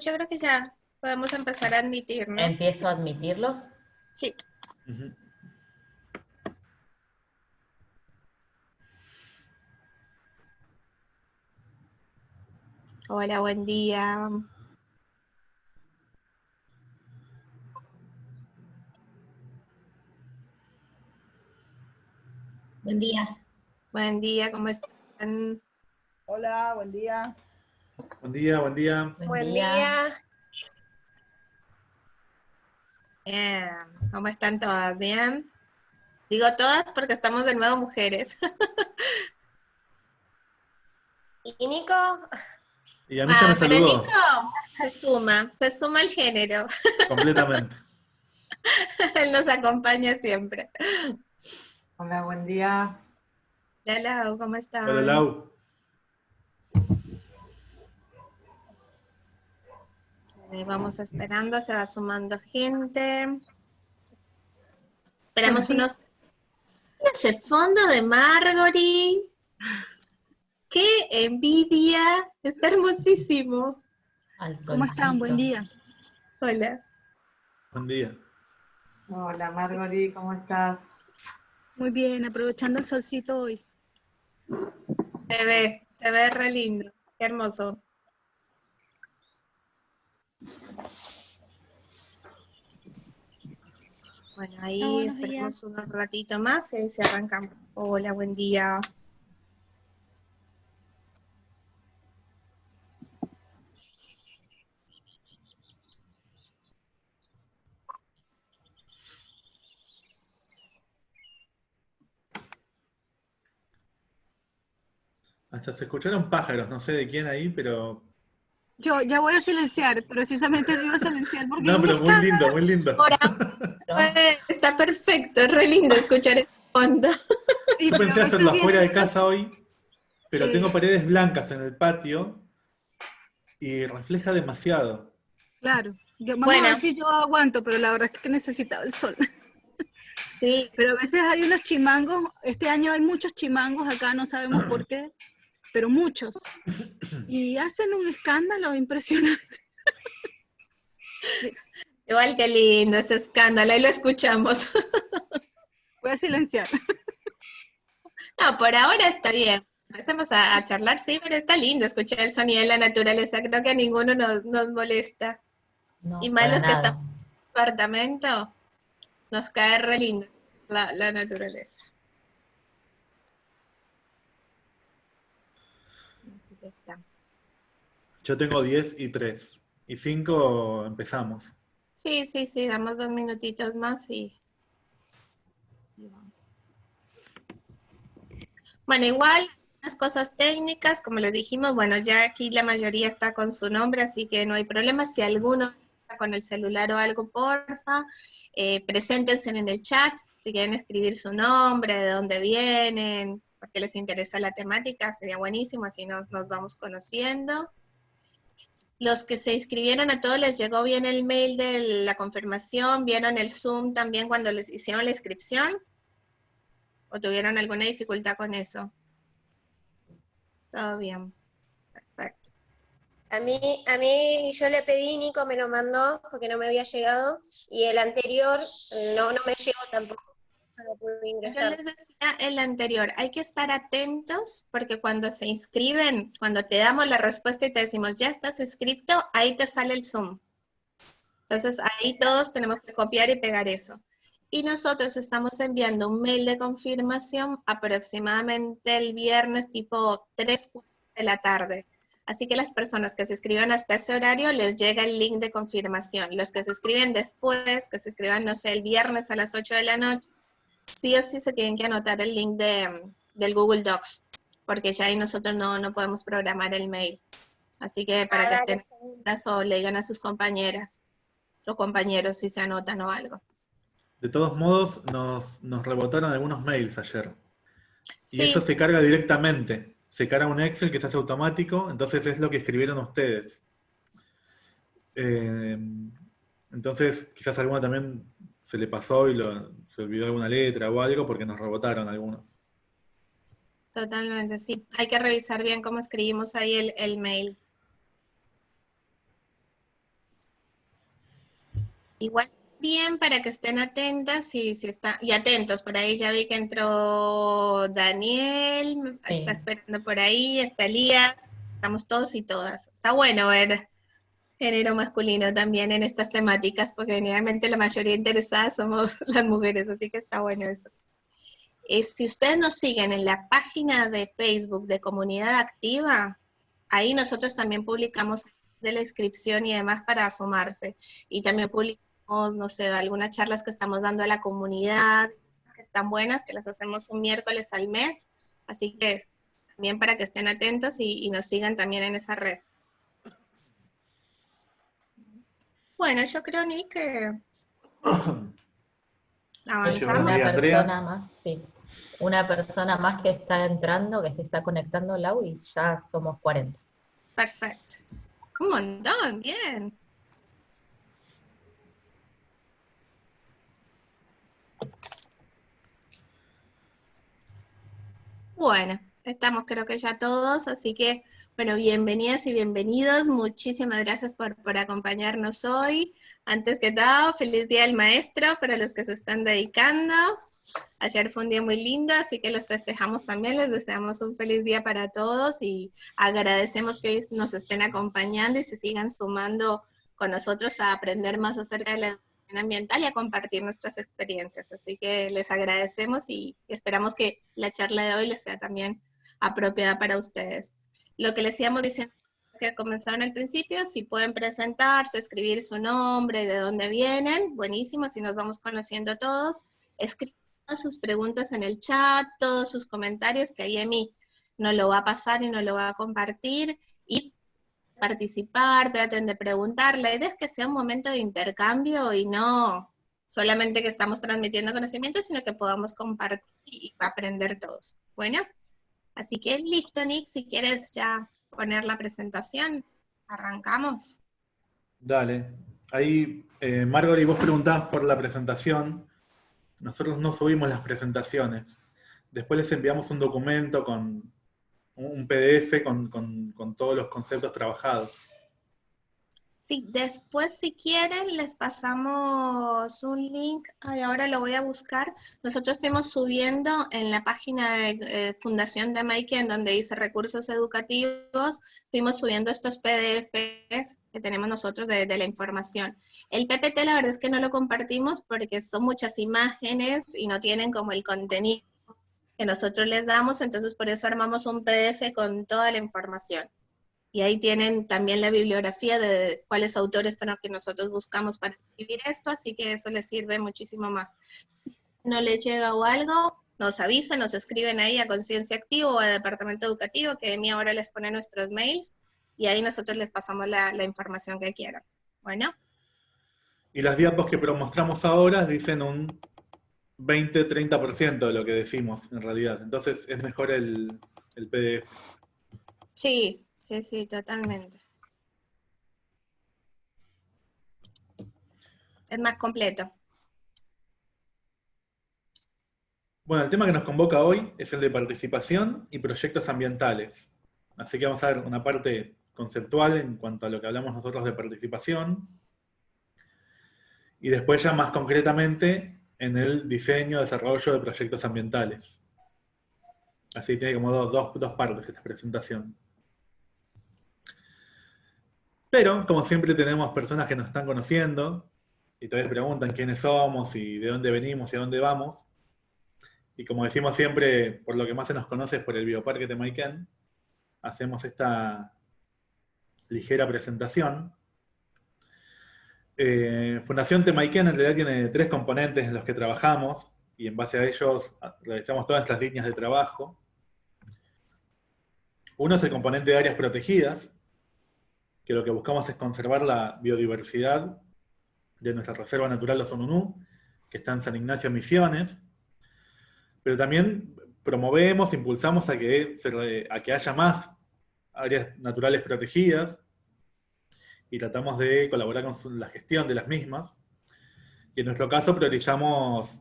Yo creo que ya podemos empezar a admitir, ¿no? ¿Empiezo a admitirlos? Sí. Hola, buen día. Buen día. Buen día, ¿cómo están? Hola, buen día. Buen día, buen día. Buen, día. Bien, ¿cómo están todas? ¿Bien? Digo todas porque estamos de nuevo mujeres. ¿Y Nico? Y a mí ya Ah, me pero saludó Nico se suma, se suma el género. completamente. Él nos acompaña siempre. Hola, buen día. Hola, Lau, ¿cómo están? Hola, Lau. Ahí vamos esperando, se va sumando gente. Esperamos unos... Ese fondo de Margory. ¡Qué envidia! Está hermosísimo. ¿Cómo están? Buen día. Hola. Buen día. Hola, Margory, ¿cómo estás? Muy bien, aprovechando el solcito hoy. Se ve, se ve re lindo. Qué hermoso. Bueno, ahí Ah, esperamos un ratito más y se arrancamos. Hola, buen día. Hasta se escucharon pájaros, no sé de quién ahí, pero. Yo ya voy a silenciar, precisamente te iba a silenciar porque No, pero muy lindo, muy lindo. Pues, está perfecto, es re lindo escuchar el fondo. Sí, Yo pensé hacerlo afuera de casa hoy, pero Sí. tengo paredes blancas en el patio y refleja demasiado. Claro. Yo, vamos Bueno. a ver si yo aguanto, pero la verdad es que necesitaba el sol. Sí, Pero a veces hay unos chimangos, este año hay muchos chimangos acá, no sabemos por qué, pero muchos. Y hacen un escándalo impresionante. igual que lindo ese escándalo, ahí lo escuchamos. Voy a silenciar. No, por ahora está bien. Empecemos a, a charlar, sí, pero está lindo escuchar el sonido de la naturaleza. Creo que a ninguno nos, nos molesta. No, Y más los que están en el apartamento, nos cae re lindo la, la naturaleza. Así que está. Yo tengo 10 y 3. Y 5 empezamos. Sí, sí, sí, damos dos minutitos más y... Bueno, igual, unas cosas técnicas, como les dijimos, bueno, ya aquí la mayoría está con su nombre, así que no hay problema. Si alguno está con el celular o algo, porfa, eh, preséntense en el chat, si quieren escribir su nombre, de dónde vienen, porque les interesa la temática, sería buenísimo, así nos, nos vamos conociendo. Los que se inscribieron a todos les llegó bien el mail de la confirmación, vieron el Zoom también cuando les hicieron la inscripción, o tuvieron alguna dificultad con eso. Todo bien. Perfecto. A mí, a mí yo le pedí, Nico me lo mandó porque no me había llegado, y el anterior no, no me llegó tampoco. Yo les decía el anterior, hay que estar atentos porque cuando se inscriben, cuando te damos la respuesta y te decimos, ya estás inscrito, ahí te sale el Zoom. Entonces ahí todos tenemos que copiar y pegar eso. Y nosotros estamos enviando un mail de confirmación aproximadamente el viernes tipo 3 de la tarde. Así que las personas que se escriban hasta ese horario les llega el link de confirmación. Los que se escriben después, que se escriban, no sé, el viernes a las 8 de la noche, sí o sí se tienen que anotar el link de, del Google Docs, porque ya ahí nosotros no, no podemos programar el mail. Así que para Ah, que dale, estén atentas o le digan a sus compañeras o compañeros si se anotan o algo. De todos modos, nos, nos rebotaron algunos mails ayer. Y Sí, eso se carga directamente. Se carga un Excel que se hace automático, entonces es lo que escribieron ustedes. Eh, entonces, quizás a alguno también se le pasó y lo- se olvidó alguna letra o algo porque nos rebotaron algunos. totalmente, sí. Hay que revisar bien cómo escribimos ahí el, el mail. Igual bien para que estén atentas y, si está, y atentos. Por ahí ya vi que entró Daniel, Sí. está esperando por ahí, está Elías, estamos todos y todas. Está bueno ver género masculino también en estas temáticas, porque generalmente la mayoría interesadas somos las mujeres, así que está bueno eso. Eh, si ustedes nos siguen en la página de Facebook de Comunidad Activa, ahí nosotros también publicamos de la inscripción y demás para sumarse. Y también publicamos, no sé, algunas charlas que estamos dando a la comunidad, que están buenas, que las hacemos un miércoles al mes. Así que también para que estén atentos y nos sigan también en esa red. Bueno, yo creo, Nick, que avanzamos. Una persona más, sí. Una persona más que está entrando, que se está conectando, Lau, y ya somos 40. Perfecto. Un montón, bien. Bueno, estamos creo que ya todos, así que, bueno, bienvenidas y bienvenidos. Muchísimas gracias por, por acompañarnos hoy. Antes que todo, feliz Día del Maestro para los que se están dedicando. Ayer fue un día muy lindo, así que los festejamos también, les deseamos un feliz día para todos y agradecemos que nos estén acompañando y se sigan sumando con nosotros a aprender más acerca de la educación ambiental y a compartir nuestras experiencias. Así que les agradecemos y esperamos que la charla de hoy les sea también apropiada para ustedes. Lo que les íbamos diciendo que comenzaron al principio, si pueden presentarse, escribir su nombre, de dónde vienen, buenísimo, si nos vamos conociendo todos, escriban sus preguntas en el chat, todos sus comentarios, que ahí a mí no lo va a pasar y no lo va a compartir, y participar, traten de preguntar. La idea es que sea un momento de intercambio y no solamente que estamos transmitiendo conocimiento, sino que podamos compartir y aprender todos. Bueno, así que listo, Nick, si quieres ya poner la presentación, arrancamos. Dale. Ahí, eh, Margory, vos preguntabas por la presentación. Nosotros no subimos las presentaciones. Después les enviamos un documento con un PDF con- con todos los conceptos trabajados. Sí, después si quieren les pasamos un link, ay, ahora lo voy a buscar. Nosotros estamos subiendo en la página de eh, Fundación de Maike, en donde dice recursos educativos, fuimos subiendo estos PDFs que tenemos nosotros de, de la información. El PPT la verdad es que no lo compartimos porque son muchas imágenes y no tienen como el contenido que nosotros les damos, entonces por eso armamos un PDF con toda la información. Y ahí tienen también la bibliografía de cuáles autores para que nosotros buscamos para escribir esto, así que eso les sirve muchísimo más. Si no les llega o algo, nos avisan, nos escriben ahí a Conciencia Activo o a Departamento Educativo, que Emi ahora les pone nuestros mails, y ahí nosotros les pasamos la, la información que quieran. Bueno, Y las diapos que mostramos ahora dicen un 20-30% de lo que decimos en realidad. Entonces es mejor el, el PDF. sí, sí, sí, totalmente. Es más completo. Bueno, el tema que nos convoca hoy es el de participación y proyectos ambientales. Así que vamos a ver una parte conceptual en cuanto a lo que hablamos nosotros de participación. Y después ya más concretamente en el diseño, desarrollo de proyectos ambientales. Así tiene como dos, dos- dos partes esta presentación. Pero, como siempre tenemos personas que nos están conociendo y todavía preguntan quiénes somos y de dónde venimos y a dónde vamos. Y como decimos siempre, por lo que más se nos conoce es por el Bioparque Temaiken, hacemos esta ligera presentación. Eh, Fundación Temaiken en realidad tiene tres componentes en los que trabajamos y en base a ellos realizamos todas estas líneas de trabajo. Uno es el componente de áreas protegidas, que lo que buscamos es conservar la biodiversidad de nuestra Reserva Natural Los que está en San Ignacio Misiones, pero también promovemos, impulsamos a que, a que haya más áreas naturales protegidas y tratamos de colaborar con la gestión de las mismas. Y en nuestro caso priorizamos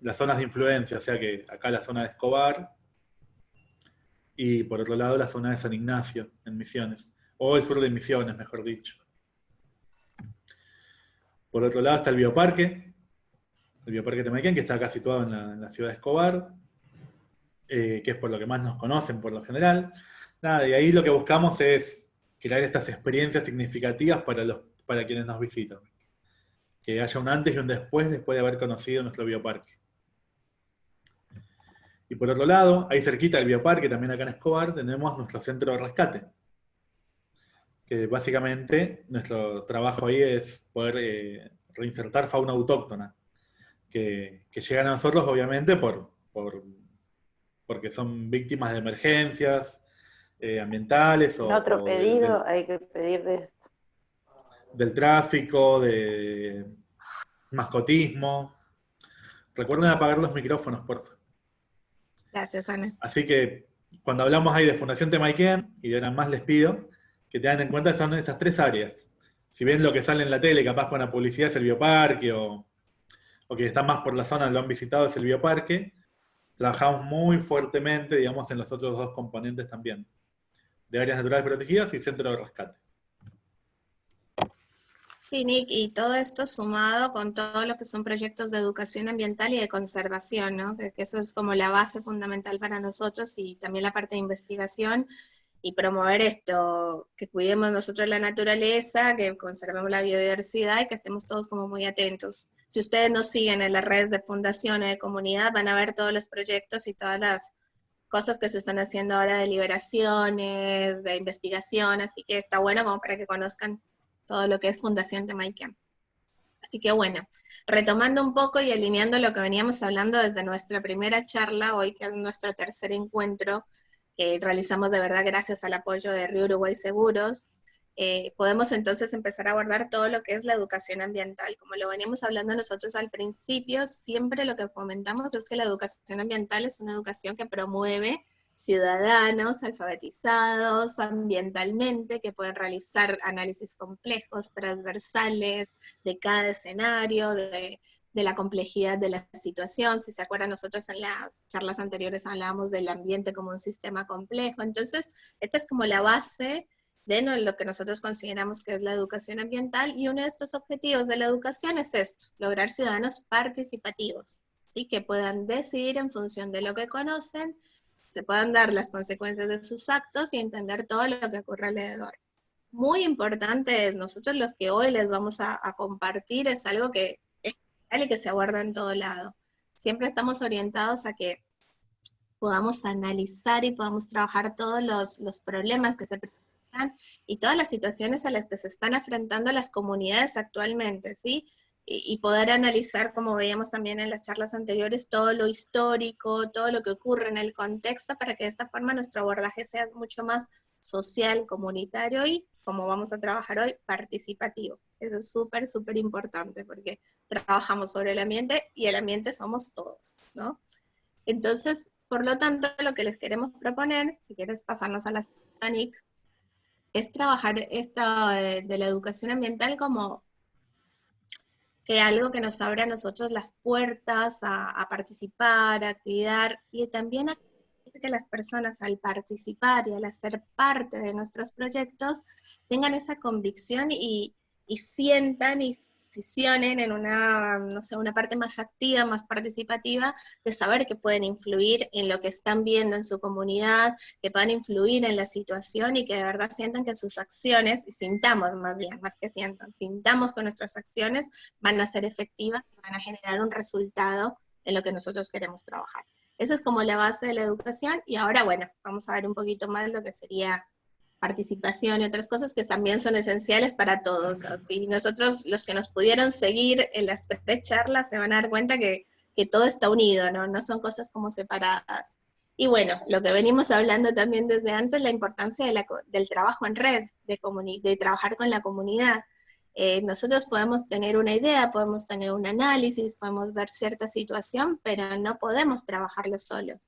las zonas de influencia, o sea que acá la zona de Escobar y por otro lado la zona de San Ignacio, en Misiones, o el sur de Misiones, mejor dicho. Por otro lado está el bioparque, el bioparque Temayquén, que está acá situado en la, en la ciudad de Escobar, eh, que es por lo que más nos conocen por lo general. Nada, y ahí lo que buscamos es crear estas experiencias significativas para, los, para quienes nos visitan. Que haya un antes y un después después de haber conocido nuestro bioparque. Y por otro lado, ahí cerquita del bioparque, también acá en Escobar, tenemos nuestro centro de rescate. Que básicamente nuestro trabajo ahí es poder eh, reinsertar fauna autóctona. Que, que, llegan a nosotros obviamente por, por, porque son víctimas de emergencias, eh, ambientales. En otro pedido hay que pedir de esto. Del tráfico, de mascotismo. Recuerden apagar los micrófonos, por favor. Gracias, Ana. Así que cuando hablamos ahí de Fundación Temaiken, y de ahora más les pido que tengan en cuenta son estas tres áreas. Si bien lo que sale en la tele, capaz con la publicidad es el bioparque, o, o que están más por la zona, lo han visitado, es el bioparque, trabajamos muy fuertemente, digamos, en los otros dos componentes también de áreas naturales protegidas y centro de rescate. Sí, Nick, y todo esto sumado con todo lo que son proyectos de educación ambiental y de conservación, ¿no? Que, que, eso es como la base fundamental para nosotros y también la parte de investigación y promover esto, que cuidemos nosotros la naturaleza, que conservemos la biodiversidad y que estemos todos como muy atentos. Si ustedes nos siguen en las redes de fundación o de comunidad, van a ver todos los proyectos y todas las cosas que se están haciendo ahora de liberaciones, de investigación, así que está bueno como para que conozcan todo lo que es Fundación Temaiken. Así que bueno, retomando un poco y alineando lo que veníamos hablando desde nuestra primera charla, hoy que es nuestro tercer encuentro, que realizamos de verdad gracias al apoyo de Río Uruguay Seguros, eh, podemos entonces empezar a abordar todo lo que es la educación ambiental. Como lo veníamos hablando nosotros al principio, siempre lo que fomentamos es que la educación ambiental es una educación que promueve ciudadanos alfabetizados ambientalmente, que pueden realizar análisis complejos, transversales, de cada escenario, de, de la complejidad de la situación. Si se acuerdan, nosotros en las charlas anteriores hablábamos del ambiente como un sistema complejo. Entonces, esta es como la base de lo que nosotros consideramos que es la educación ambiental, y uno de estos objetivos de la educación es esto, lograr ciudadanos participativos, ¿sí? que puedan decidir en función de lo que conocen, se puedan dar las consecuencias de sus actos y entender todo lo que ocurre alrededor. Muy importante es, nosotros los que hoy les vamos a, a compartir es algo que y que se aborda en todo lado. Siempre estamos orientados a que podamos analizar y podamos trabajar todos los, los problemas que se presentan y todas las situaciones a las que se están enfrentando las comunidades actualmente, ¿sí? Y, poder analizar, como veíamos también en las charlas anteriores, todo lo histórico, todo lo que ocurre en el contexto, para que de esta forma nuestro abordaje sea mucho más social, comunitario y, como vamos a trabajar hoy, participativo. Eso es súper, súper importante, porque trabajamos sobre el ambiente y el ambiente somos todos, ¿no? Entonces, por lo tanto, lo que les queremos proponer, si quieres pasarnos a la Nick, es trabajar esta de, de la educación ambiental como que algo que nos abra a nosotros las puertas a, a participar, a activar y también a que las personas al participar y al hacer parte de nuestros proyectos tengan esa convicción y, y sientan y posicionen en una, no sé, una parte más activa, más participativa, de saber que pueden influir en lo que están viendo en su comunidad, que puedan influir en la situación y que de verdad sientan que sus acciones, y sintamos más bien, más que sientan, sintamos que nuestras acciones van a ser efectivas y van a generar un resultado en lo que nosotros queremos trabajar. Esa es como la base de la educación y ahora, bueno, vamos a ver un poquito más lo que sería participación y otras cosas que también son esenciales para todos. Así nosotros, los que nos pudieron seguir en las tres charlas, se van a dar cuenta que, que todo está unido, ¿no? No son cosas como separadas. Y bueno, lo que venimos hablando también desde antes, la importancia del trabajo en red, de, de trabajar con la comunidad. Eh, nosotros podemos tener una idea, podemos tener un análisis, podemos ver cierta situación, pero no podemos trabajarlo solos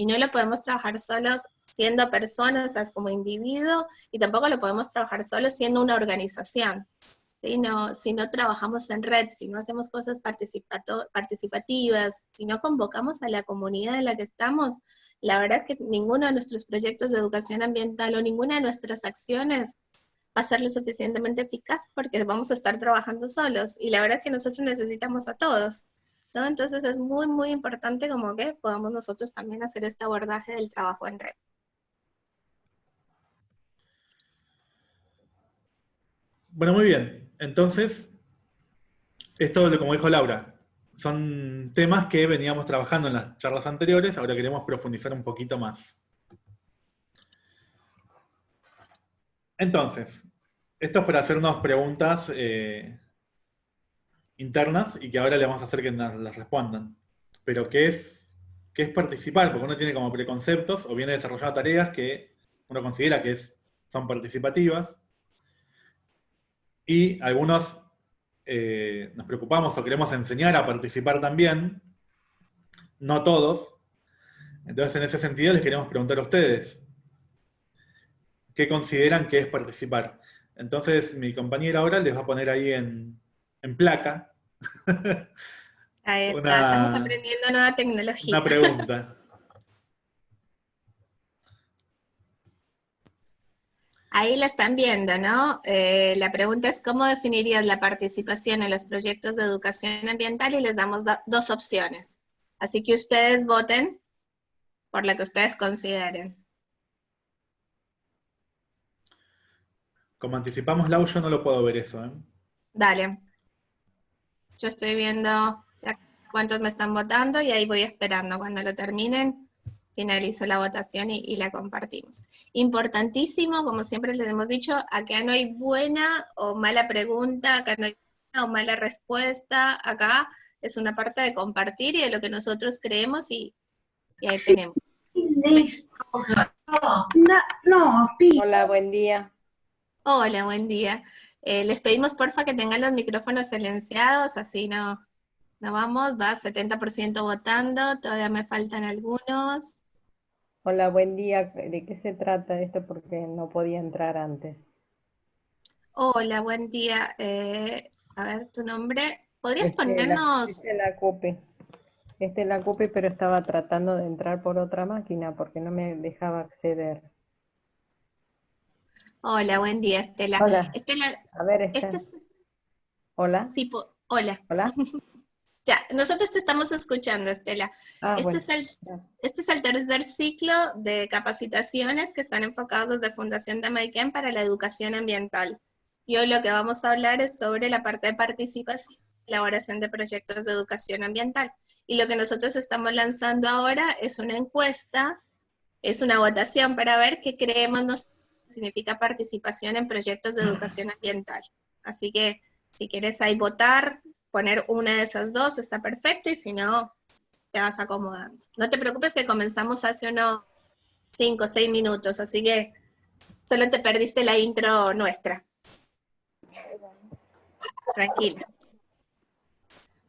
y no lo podemos trabajar solos siendo personas, o sea, como individuo, y tampoco lo podemos trabajar solos siendo una organización. ¿sí? No, si no trabajamos en red, si no hacemos cosas participativas, si no convocamos a la comunidad en la que estamos, la verdad es que ninguno de nuestros proyectos de educación ambiental o ninguna de nuestras acciones va a ser lo suficientemente eficaz porque vamos a estar trabajando solos y la verdad es que nosotros necesitamos a todos. ¿no? Entonces es muy, muy importante como que podamos nosotros también hacer este abordaje del trabajo en red. Bueno, muy bien. Entonces, esto, como dijo Laura, son temas que veníamos trabajando en las charlas anteriores, ahora queremos profundizar un poquito más. Entonces, esto es para hacernos preguntas eh, internas y que ahora le vamos a hacer que nos las respondan. Pero ¿qué es, ¿qué es participar? Porque uno tiene como preconceptos o viene desarrollando tareas que uno considera que son participativas. Y algunos eh, nos preocupamos o queremos enseñar a participar también. No todos. Entonces, en ese sentido, les queremos preguntar a ustedes, ¿qué consideran que es participar? Entonces, mi compañera ahora les va a poner ahí en, en placa Ahí está, estamos aprendiendo nueva tecnología. Una pregunta. Ahí la están viendo, ¿no? Eh, la pregunta es cómo definirías la participación en los proyectos de educación ambiental y les damos dos opciones. Así que ustedes voten por la que ustedes consideren. Como anticipamos, Lau, yo no lo puedo ver eso. ¿eh? Dale. Yo estoy viendo cuántos me están votando y ahí voy esperando. Cuando lo terminen, finalizo la votación y, la compartimos. Importantísimo, como siempre les hemos dicho, acá no hay buena o mala pregunta, acá no hay buena o mala respuesta, acá es una parte de compartir y de lo que nosotros creemos y, ahí tenemos. Hola, buen día. Hola, buen día. Eh, les pedimos porfa que tengan los micrófonos silenciados, así no, no vamos, va 70% votando, todavía me faltan algunos. Hola, buen día. ¿De qué se trata esto? Porque no podía entrar antes. Hola, buen día. Eh, a ver, tu nombre. ¿Podrías ponernos...? Este es la CUPE. Este es la CUPE, pero estaba tratando de entrar por otra máquina porque no me dejaba acceder. Hola, buen día, Estela. Hola. Estela, a ver, este Hola. Sí, hola. Hola. ya, nosotros te estamos escuchando, Estela. Ah, este, es el, este es el tercer ciclo de capacitaciones que están enfocados desde Fundación de Maiken para la educación ambiental. Y hoy lo que vamos a hablar es sobre la parte de participación elaboración de proyectos de educación ambiental. Y lo que nosotros estamos lanzando ahora es una encuesta, es una votación para ver qué creemos nosotros significa participación en proyectos de educación ambiental. Así que si quieres ahí votar, poner una de esas dos, está perfecto, y si no, te vas acomodando. No te preocupes que comenzamos hace unos 5 o 6 minutos, así que solo te perdiste la intro nuestra. Tranquila.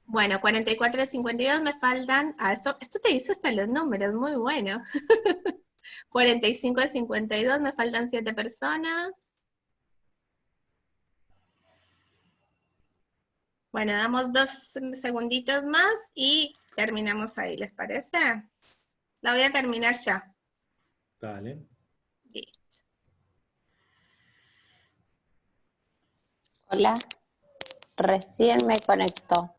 Bueno, 44 de 52 me faltan. Ah, esto, esto te dice hasta los números, muy bueno. 45 de 52, me faltan 7 personas. Bueno, damos dos segunditos más y terminamos ahí, ¿les parece? La voy a terminar ya. Dale. Listo. Hola, recién me conectó.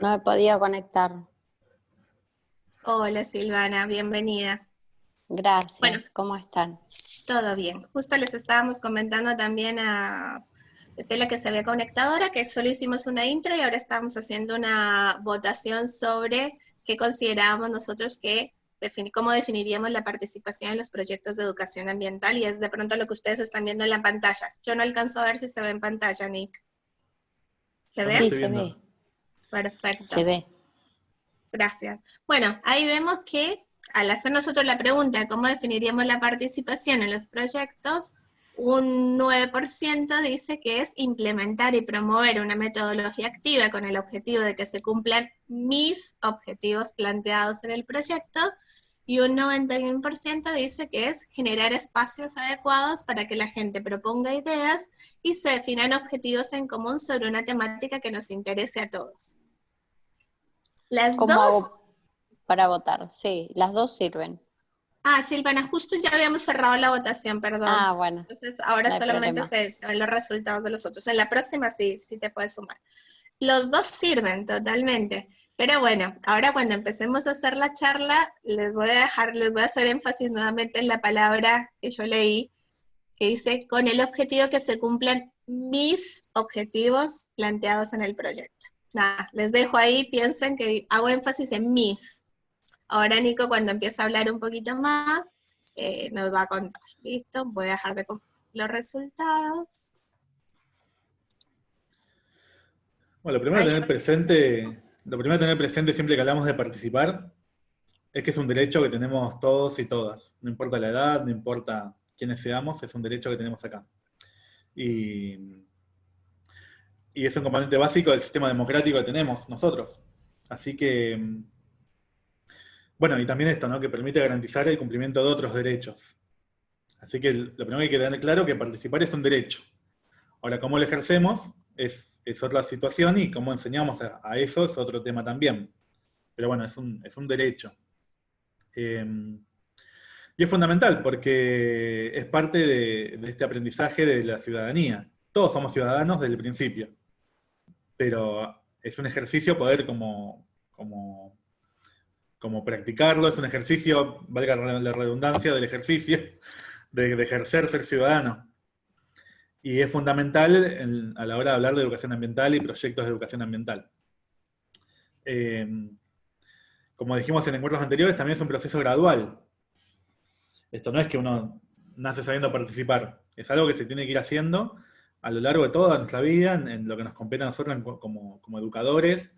No he podido conectar. Hola Silvana, bienvenida. Gracias, ¿cómo están? Todo bien. Justo les estábamos comentando también a Estela que se había conectado ahora, que solo hicimos una intro y ahora estamos haciendo una votación sobre qué considerábamos nosotros que, cómo definiríamos la participación en los proyectos de educación ambiental y es de pronto lo que ustedes están viendo en la pantalla. Yo no alcanzo a ver si se ve en pantalla, Nick. ¿Se ve? Sí, se ve. Perfecto. Se ve. Gracias. Bueno, ahí vemos que al hacer nosotros la pregunta cómo definiríamos la participación en los proyectos, un 9% dice que es implementar y promover una metodología activa con el objetivo de que se cumplan mis objetivos planteados en el proyecto, y un 91% dice que es generar espacios adecuados para que la gente proponga ideas y se definan objetivos en común sobre una temática que nos interese a todos. Las dos para votar, sí, las dos sirven. Ah, Silvana, justo ya habíamos cerrado la votación, perdón. Ah, bueno. Entonces ahora no solamente se se ven los resultados de los otros. En la próxima sí, sí te puedes sumar. Los dos sirven totalmente. Pero bueno, ahora cuando empecemos a hacer la charla, les voy a dejar, les voy a hacer énfasis nuevamente en la palabra que yo leí, que dice, con el objetivo que se cumplan mis objetivos planteados en el proyecto. Nada, les dejo ahí, piensen que hago énfasis en mis. Ahora Nico, cuando empiece a hablar un poquito más, eh, nos va a contar. ¿Listo? Voy a dejar de compartir los resultados. Bueno, lo primero Ay, tener presente, lo primero tener presente siempre que hablamos de participar, es que es un derecho que tenemos todos y todas. No importa la edad, no importa quiénes seamos, es un derecho que tenemos acá. Y, y es un componente básico del sistema democrático que tenemos nosotros. Así que, bueno, y también esto, ¿no? Que permite garantizar el cumplimiento de otros derechos. Así que lo primero que hay que tener claro es que participar es un derecho. Ahora, cómo lo ejercemos es, otra situación y cómo enseñamos a, eso es otro tema también. Pero bueno, es un, es un derecho. Eh, y es fundamental porque es parte de, de este aprendizaje de la ciudadanía. Todos somos ciudadanos desde el principio. Pero es un ejercicio poder como, como, como practicarlo, es un ejercicio, valga la redundancia del ejercicio, de, ejercer ser ciudadano. Y es fundamental en- a la hora de hablar de educación ambiental y proyectos de educación ambiental. Eh, como dijimos en encuentros anteriores, también es un proceso gradual. Esto no es que uno nace sabiendo participar, es algo que se tiene que ir haciendo a lo largo de toda nuestra vida, en, lo que nos compete a nosotros como, como educadores,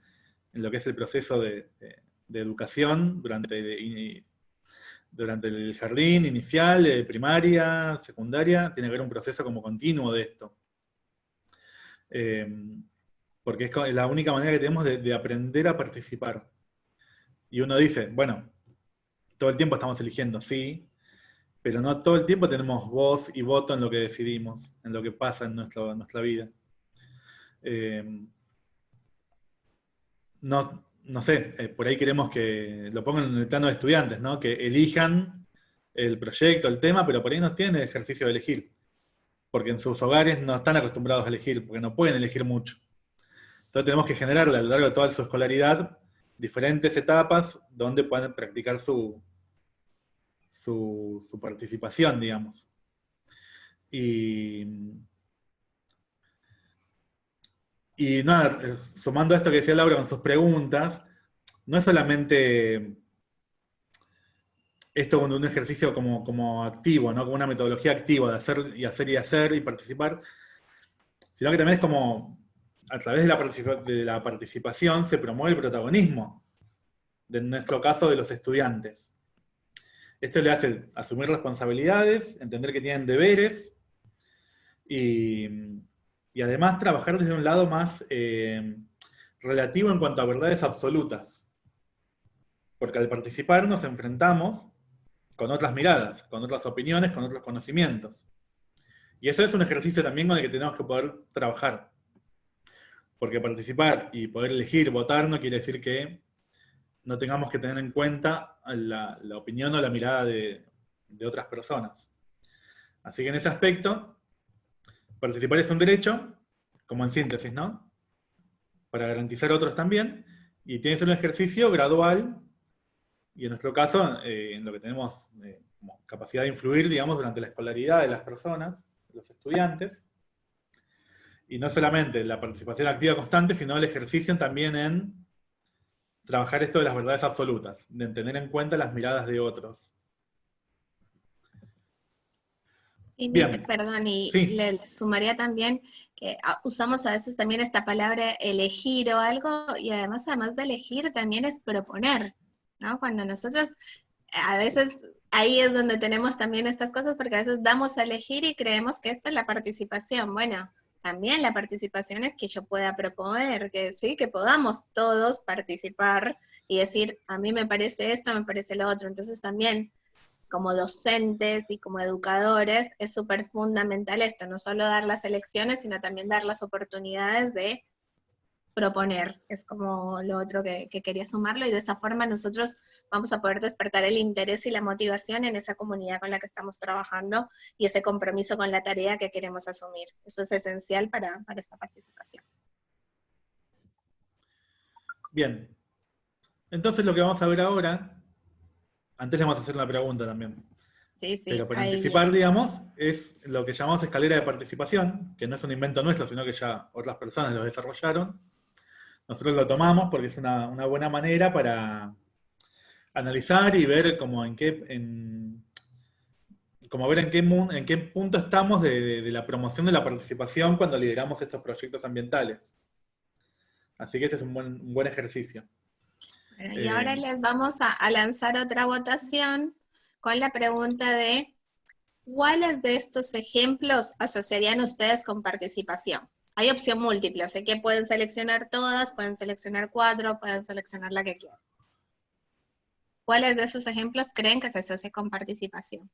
en lo que es el proceso de- de educación durante, durante el jardín inicial, eh, primaria, secundaria, tiene que haber un proceso como continuo de esto. Eh, porque es la única manera que tenemos de, de aprender a participar. Y uno dice, bueno, todo el tiempo estamos eligiendo, sí, pero no todo el tiempo tenemos voz y voto en lo que decidimos, en lo que pasa en nuestra, nuestra vida. Eh, no, no sé, eh, por ahí queremos que lo pongan en el plano de estudiantes, ¿no? Que elijan el proyecto, el tema, pero por ahí no tienen el ejercicio de elegir. Porque en sus hogares no están acostumbrados a elegir, porque no pueden elegir mucho. Entonces tenemos que generarle a lo largo de toda su escolaridad diferentes etapas donde puedan practicar su, su, su participación, digamos. Y, y nada, eh, sumando a esto que decía Laura con sus preguntas, no es solamente esto un ejercicio como, como activo, ¿no? como una metodología activa de hacer y hacer y hacer y participar, sino que también es como a través de la, de la participación se promueve el protagonismo, en nuestro caso de los estudiantes. Esto le hace asumir responsabilidades, entender que tienen deberes y, y además trabajar desde un lado más eh, relativo en cuanto a verdades absolutas. Porque al participar nos enfrentamos con otras miradas, con otras opiniones, con otros conocimientos. Y eso es un ejercicio también con el que tenemos que poder trabajar. Porque participar y poder elegir, votar, no quiere decir que no tengamos que tener en cuenta la, la opinión o la mirada de, de otras personas. Así que en ese aspecto, participar es un derecho, como en síntesis, ¿no? Para garantizar a otros también, y tiene que ser un ejercicio gradual, y en nuestro caso, eh, en lo que tenemos eh, como capacidad de influir, digamos, durante la escolaridad de las personas, de los estudiantes, y no solamente la participación activa constante, sino el ejercicio también en trabajar esto de las verdades absolutas, de tener en cuenta las miradas de otros. Y perdón, y Sí. le sumaría también que ah, usamos a veces también esta palabra elegir o algo, y además, además de elegir, también es proponer, ¿no? Cuando nosotros, a veces, ahí es donde tenemos también estas cosas, porque a veces damos a elegir y creemos que esta es la participación. Bueno, también la participación es que yo pueda proponer, que sí, que podamos todos participar y decir, a mí me parece esto, me parece lo otro. Entonces también como docentes y como educadores, es súper fundamental esto, no solo dar las elecciones, sino también dar las oportunidades de proponer. Es como lo otro que, que quería sumarlo y de esa forma nosotros vamos a poder despertar el interés y la motivación en esa comunidad con la que estamos trabajando y ese compromiso con la tarea que queremos asumir. Eso es esencial para, para esta participación. Bien. Entonces lo que vamos a ver ahora, antes le vamos a hacer una pregunta también. Sí, sí. Pero para anticipar, bien. digamos, es lo que llamamos escalera de participación, que no es un invento nuestro, sino que ya otras personas lo desarrollaron. Nosotros lo tomamos porque es una, una buena manera para analizar y ver como en qué, en, como ver en qué, mun- en qué punto estamos de, de- de la promoción de la participación cuando lideramos estos proyectos ambientales. Así que este es un buen, un buen ejercicio. Y Eh, ahora les vamos a, a lanzar otra votación con la pregunta de ¿cuáles de estos ejemplos asociarían ustedes con participación? Hay opción múltiple, o sea que pueden seleccionar todas, pueden seleccionar cuatro, pueden seleccionar la que quieran. ¿Cuáles de esos ejemplos creen que se asocia con participación?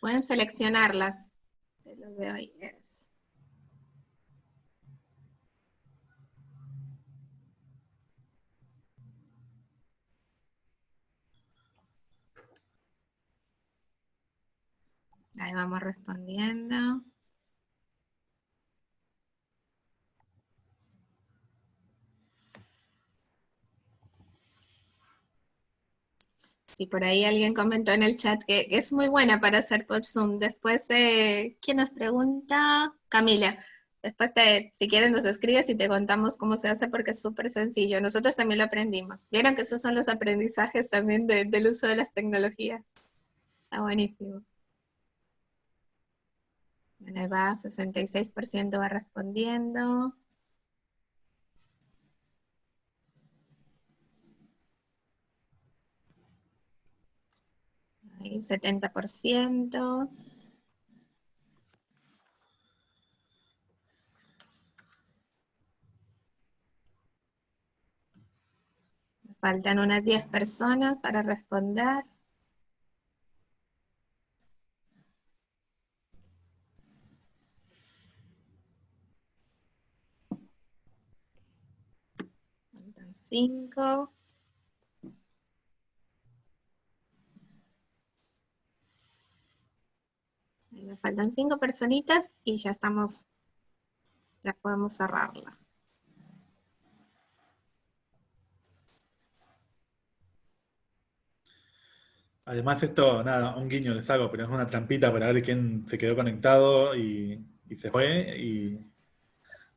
Pueden seleccionarlas. Se los veo ahí. es. Ahí vamos respondiendo. Si por ahí alguien comentó en el chat que, es muy buena para hacer por Zoom. Después, eh, ¿quién nos pregunta? Camila. Después, te, si quieren, nos escribes y te contamos cómo se hace porque es súper sencillo. Nosotros también lo aprendimos. Vieron que esos son los aprendizajes también de- del uso de las tecnologías. Está buenísimo. Bueno, ahí va, 66% va respondiendo. Ahí, 70%. Me Faltan unas 10 personas para responder. 5. Me faltan cinco personitas y ya estamos, ya podemos cerrarla. Además esto, nada, un guiño les hago, pero es una trampita para ver quién se quedó conectado y, y se fue. Y...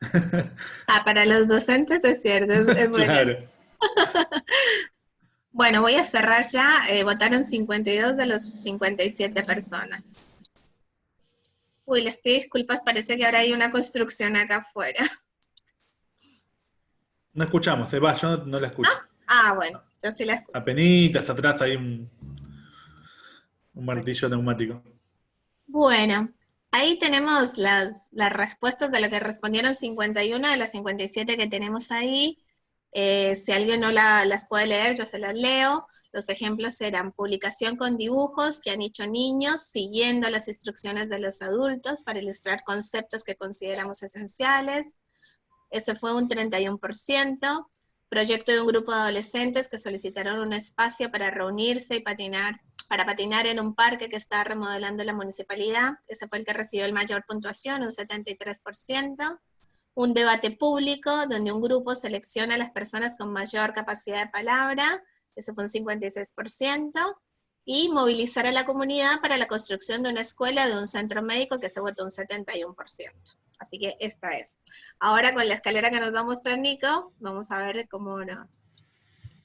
Ah, para los docentes es cierto, es, es bueno. claro. Bueno, voy a cerrar ya. eh, votaron 52 de los 57 personas. Uy, les pido disculpas, parece que ahora hay una construcción acá afuera. No escuchamos, se va, yo no, no la escucho. Ah, bueno, yo sí la escucho. Apenitas atrás hay un, un martillo neumático. Bueno, ahí tenemos las, las respuestas de lo que respondieron 51 de las 57 que tenemos ahí. Eh, si alguien no la- las puede leer, yo se las leo. Los ejemplos eran publicación con dibujos que han hecho niños siguiendo las instrucciones de los adultos para ilustrar conceptos que consideramos esenciales. Ese fue un 31%. Proyecto de un grupo de adolescentes que solicitaron un espacio para reunirse y patinar, para patinar en un parque que está remodelando la municipalidad. Ese fue el que recibió el mayor puntuación, un 73%. Un debate público donde un grupo selecciona a las personas con mayor capacidad de palabra, ese fue un 56%. Y movilizar a la comunidad para la construcción de una escuela, de un centro médico, que se votó un 71%. Así que esta es. Ahora con la escalera que nos va a mostrar Nico, vamos a ver cómo nos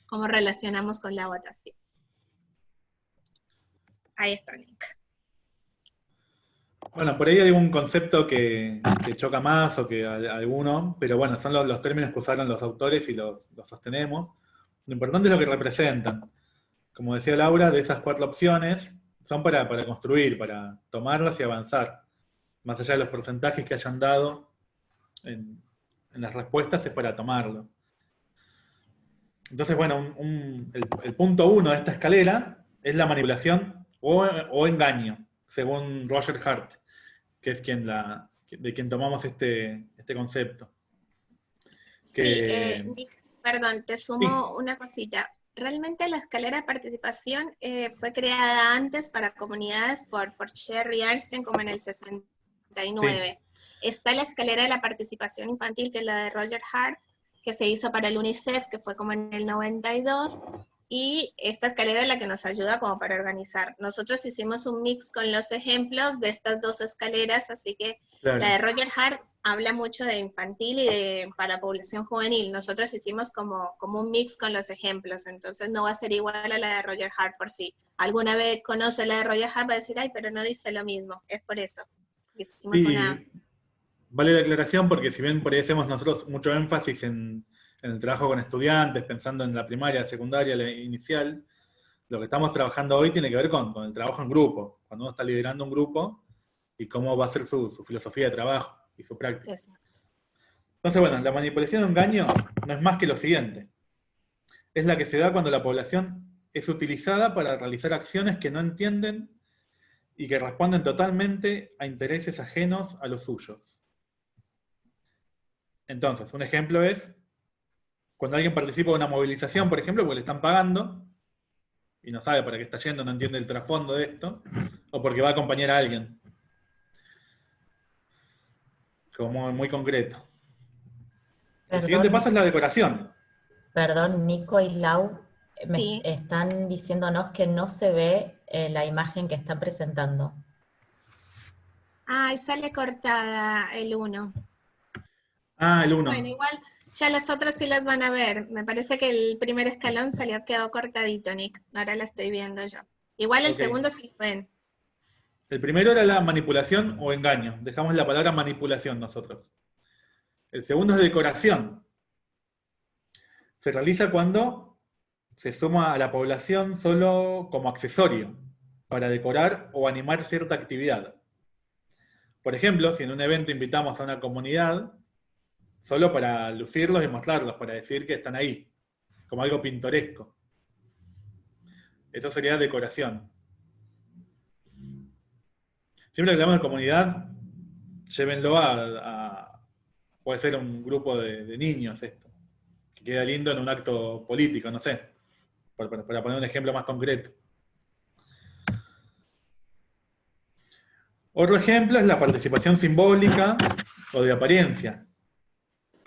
cómo relacionamos con la votación. Ahí está, Nico. Bueno, por ahí hay algún concepto que, choca más o que alguno, pero bueno, son los, términos que usaron los autores y los, los sostenemos. Lo importante es lo que representan. Como decía Laura, de esas cuatro opciones son para, para construir, para tomarlas y avanzar. Más allá de los porcentajes que hayan dado en, las respuestas, es para tomarlo. Entonces, bueno, un- un- el, punto uno de esta escalera es la manipulación o engaño, según Roger Hart, que es quien la, de quien tomamos este, este concepto. Sí, eh, Nick, perdón, te sumo una cosita. Realmente la escalera de participación eh, fue creada antes para comunidades por, por Sherry Arnstein como en el 69. Está la escalera de la participación infantil, que es la de Roger Hart, que se hizo para el UNICEF, que fue como en el 92, y esta escalera es la que nos ayuda como para organizar. Nosotros hicimos un mix con los ejemplos de estas dos escaleras, así que Claro. la de Roger Hart habla mucho de infantil y de para población juvenil. Nosotros hicimos como, como un mix con los ejemplos, entonces no va a ser igual a la de Roger Hart por si alguna vez conoce la de Roger Hart va a decir, ay, pero no dice lo mismo. Es por eso. Hicimos Sí, una... vale la aclaración porque si bien por ahí hacemos nosotros mucho énfasis en, en el trabajo con estudiantes, pensando en la primaria, la secundaria, la inicial, lo que estamos trabajando hoy tiene que ver con, con el trabajo en grupo, cuando uno está liderando un grupo y cómo va a ser su, su filosofía de trabajo y su práctica. Entonces, bueno, la manipulación o engaño no es más que lo siguiente. Es la que se da cuando la población es utilizada para realizar acciones que no entienden y que responden totalmente a intereses ajenos a los suyos. Entonces, un ejemplo es cuando alguien participa de una movilización, por ejemplo, porque le están pagando y no sabe para qué está yendo, no entiende el trasfondo de esto, o porque va a acompañar a alguien. Como muy concreto. El siguiente Perdón. paso es la decoración. Perdón, Nico y Lau, me Sí. están diciéndonos que no se ve eh, la imagen que están presentando. Ay, sale cortada el 1. Ah, el 1. Bueno, igual ya las otras sí las van a ver. Me parece que el primer escalón salió, quedó cortadito, Nick. Ahora la estoy viendo yo. Igual el segundo sí lo ven. El primero era la manipulación o engaño. Dejamos la palabra manipulación nosotros. El segundo es decoración. Se realiza cuando se suma a la población solo como accesorio para decorar o animar cierta actividad. Por ejemplo, si en un evento invitamos a una comunidad, solo para lucirlos y mostrarlos, para decir que están ahí, como algo pintoresco. Eso sería decoración. Siempre que hablamos de comunidad, llévenlo a, puede ser un grupo de, niños esto, que queda lindo en un acto político, no sé, para poner un ejemplo más concreto. Otro ejemplo es la participación simbólica o de apariencia.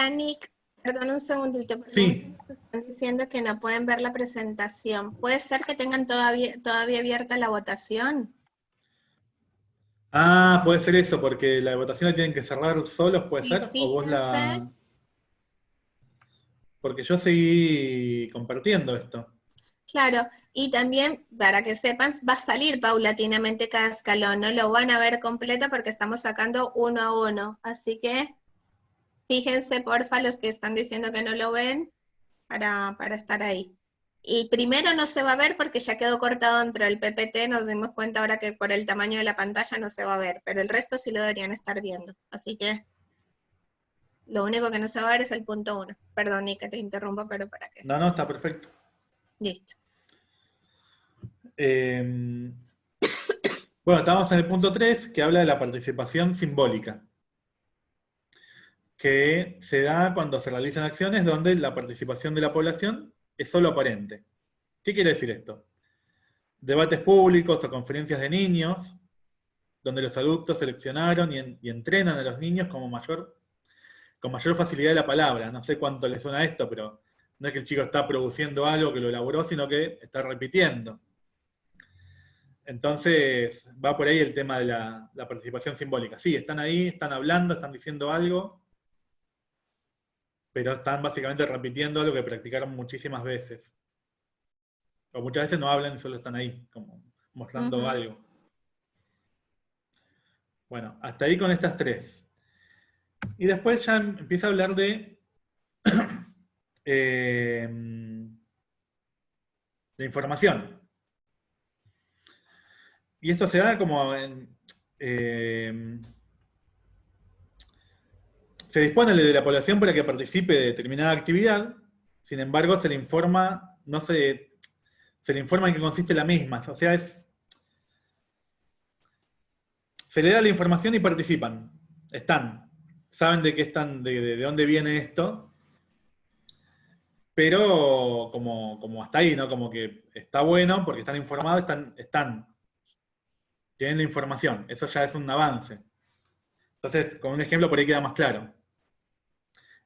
Nick, perdón un segundito. porque Sí. Están diciendo que no pueden ver la presentación. ¿Puede ser que tengan todavía, todavía abierta la votación? Ah, puede ser eso, porque la votación la tienen que cerrar solos, puede Sí, ser, o vos la... Porque yo seguí compartiendo esto. Claro, y también, para que sepan, va a salir paulatinamente cada escalón, no lo van a ver completo porque estamos sacando uno a uno. Así que fíjense, porfa, los que están diciendo que no lo ven, para, para estar ahí. Y primero no se va a ver porque ya quedó cortado dentro del PPT, nos dimos cuenta ahora que por el tamaño de la pantalla no se va a ver, pero el resto sí lo deberían estar viendo. Así que lo único que no se va a ver es el punto uno. Perdón, Nika, te interrumpo, pero para que... No, no, está perfecto. Listo. Eh, bueno, estamos en el punto 3, que habla de la participación simbólica, que se da cuando se realizan acciones donde la participación de la población es solo aparente. ¿Qué quiere decir esto? Debates públicos o conferencias de niños, donde los adultos seleccionaron y, en- y entrenan a los niños como mayor, con mayor facilidad de la palabra. No sé cuánto le suena esto, pero no es que el chico está produciendo algo que lo elaboró, sino que está repitiendo. Entonces, va por ahí el tema de la participación simbólica. Sí, están ahí, están hablando, están diciendo algo, pero están básicamente repitiendo algo que practicaron muchísimas veces. O muchas veces no hablan y solo están ahí, como mostrando algo. Bueno, hasta ahí con estas tres. Y después ya em- empieza a hablar de, eh, de información. Y esto se da como en, eh, se dispone de la población para que participe de determinada actividad sin embargo se le informa, no se, se le informa en qué consiste la misma, o sea, es, se le da la información y participan, están, saben de qué están, de, de- de dónde viene esto, pero como, como hasta ahí, ¿no? Como que está bueno porque están informados, están, están, tienen la información, eso ya es un avance. Entonces, con un ejemplo por ahí queda más claro.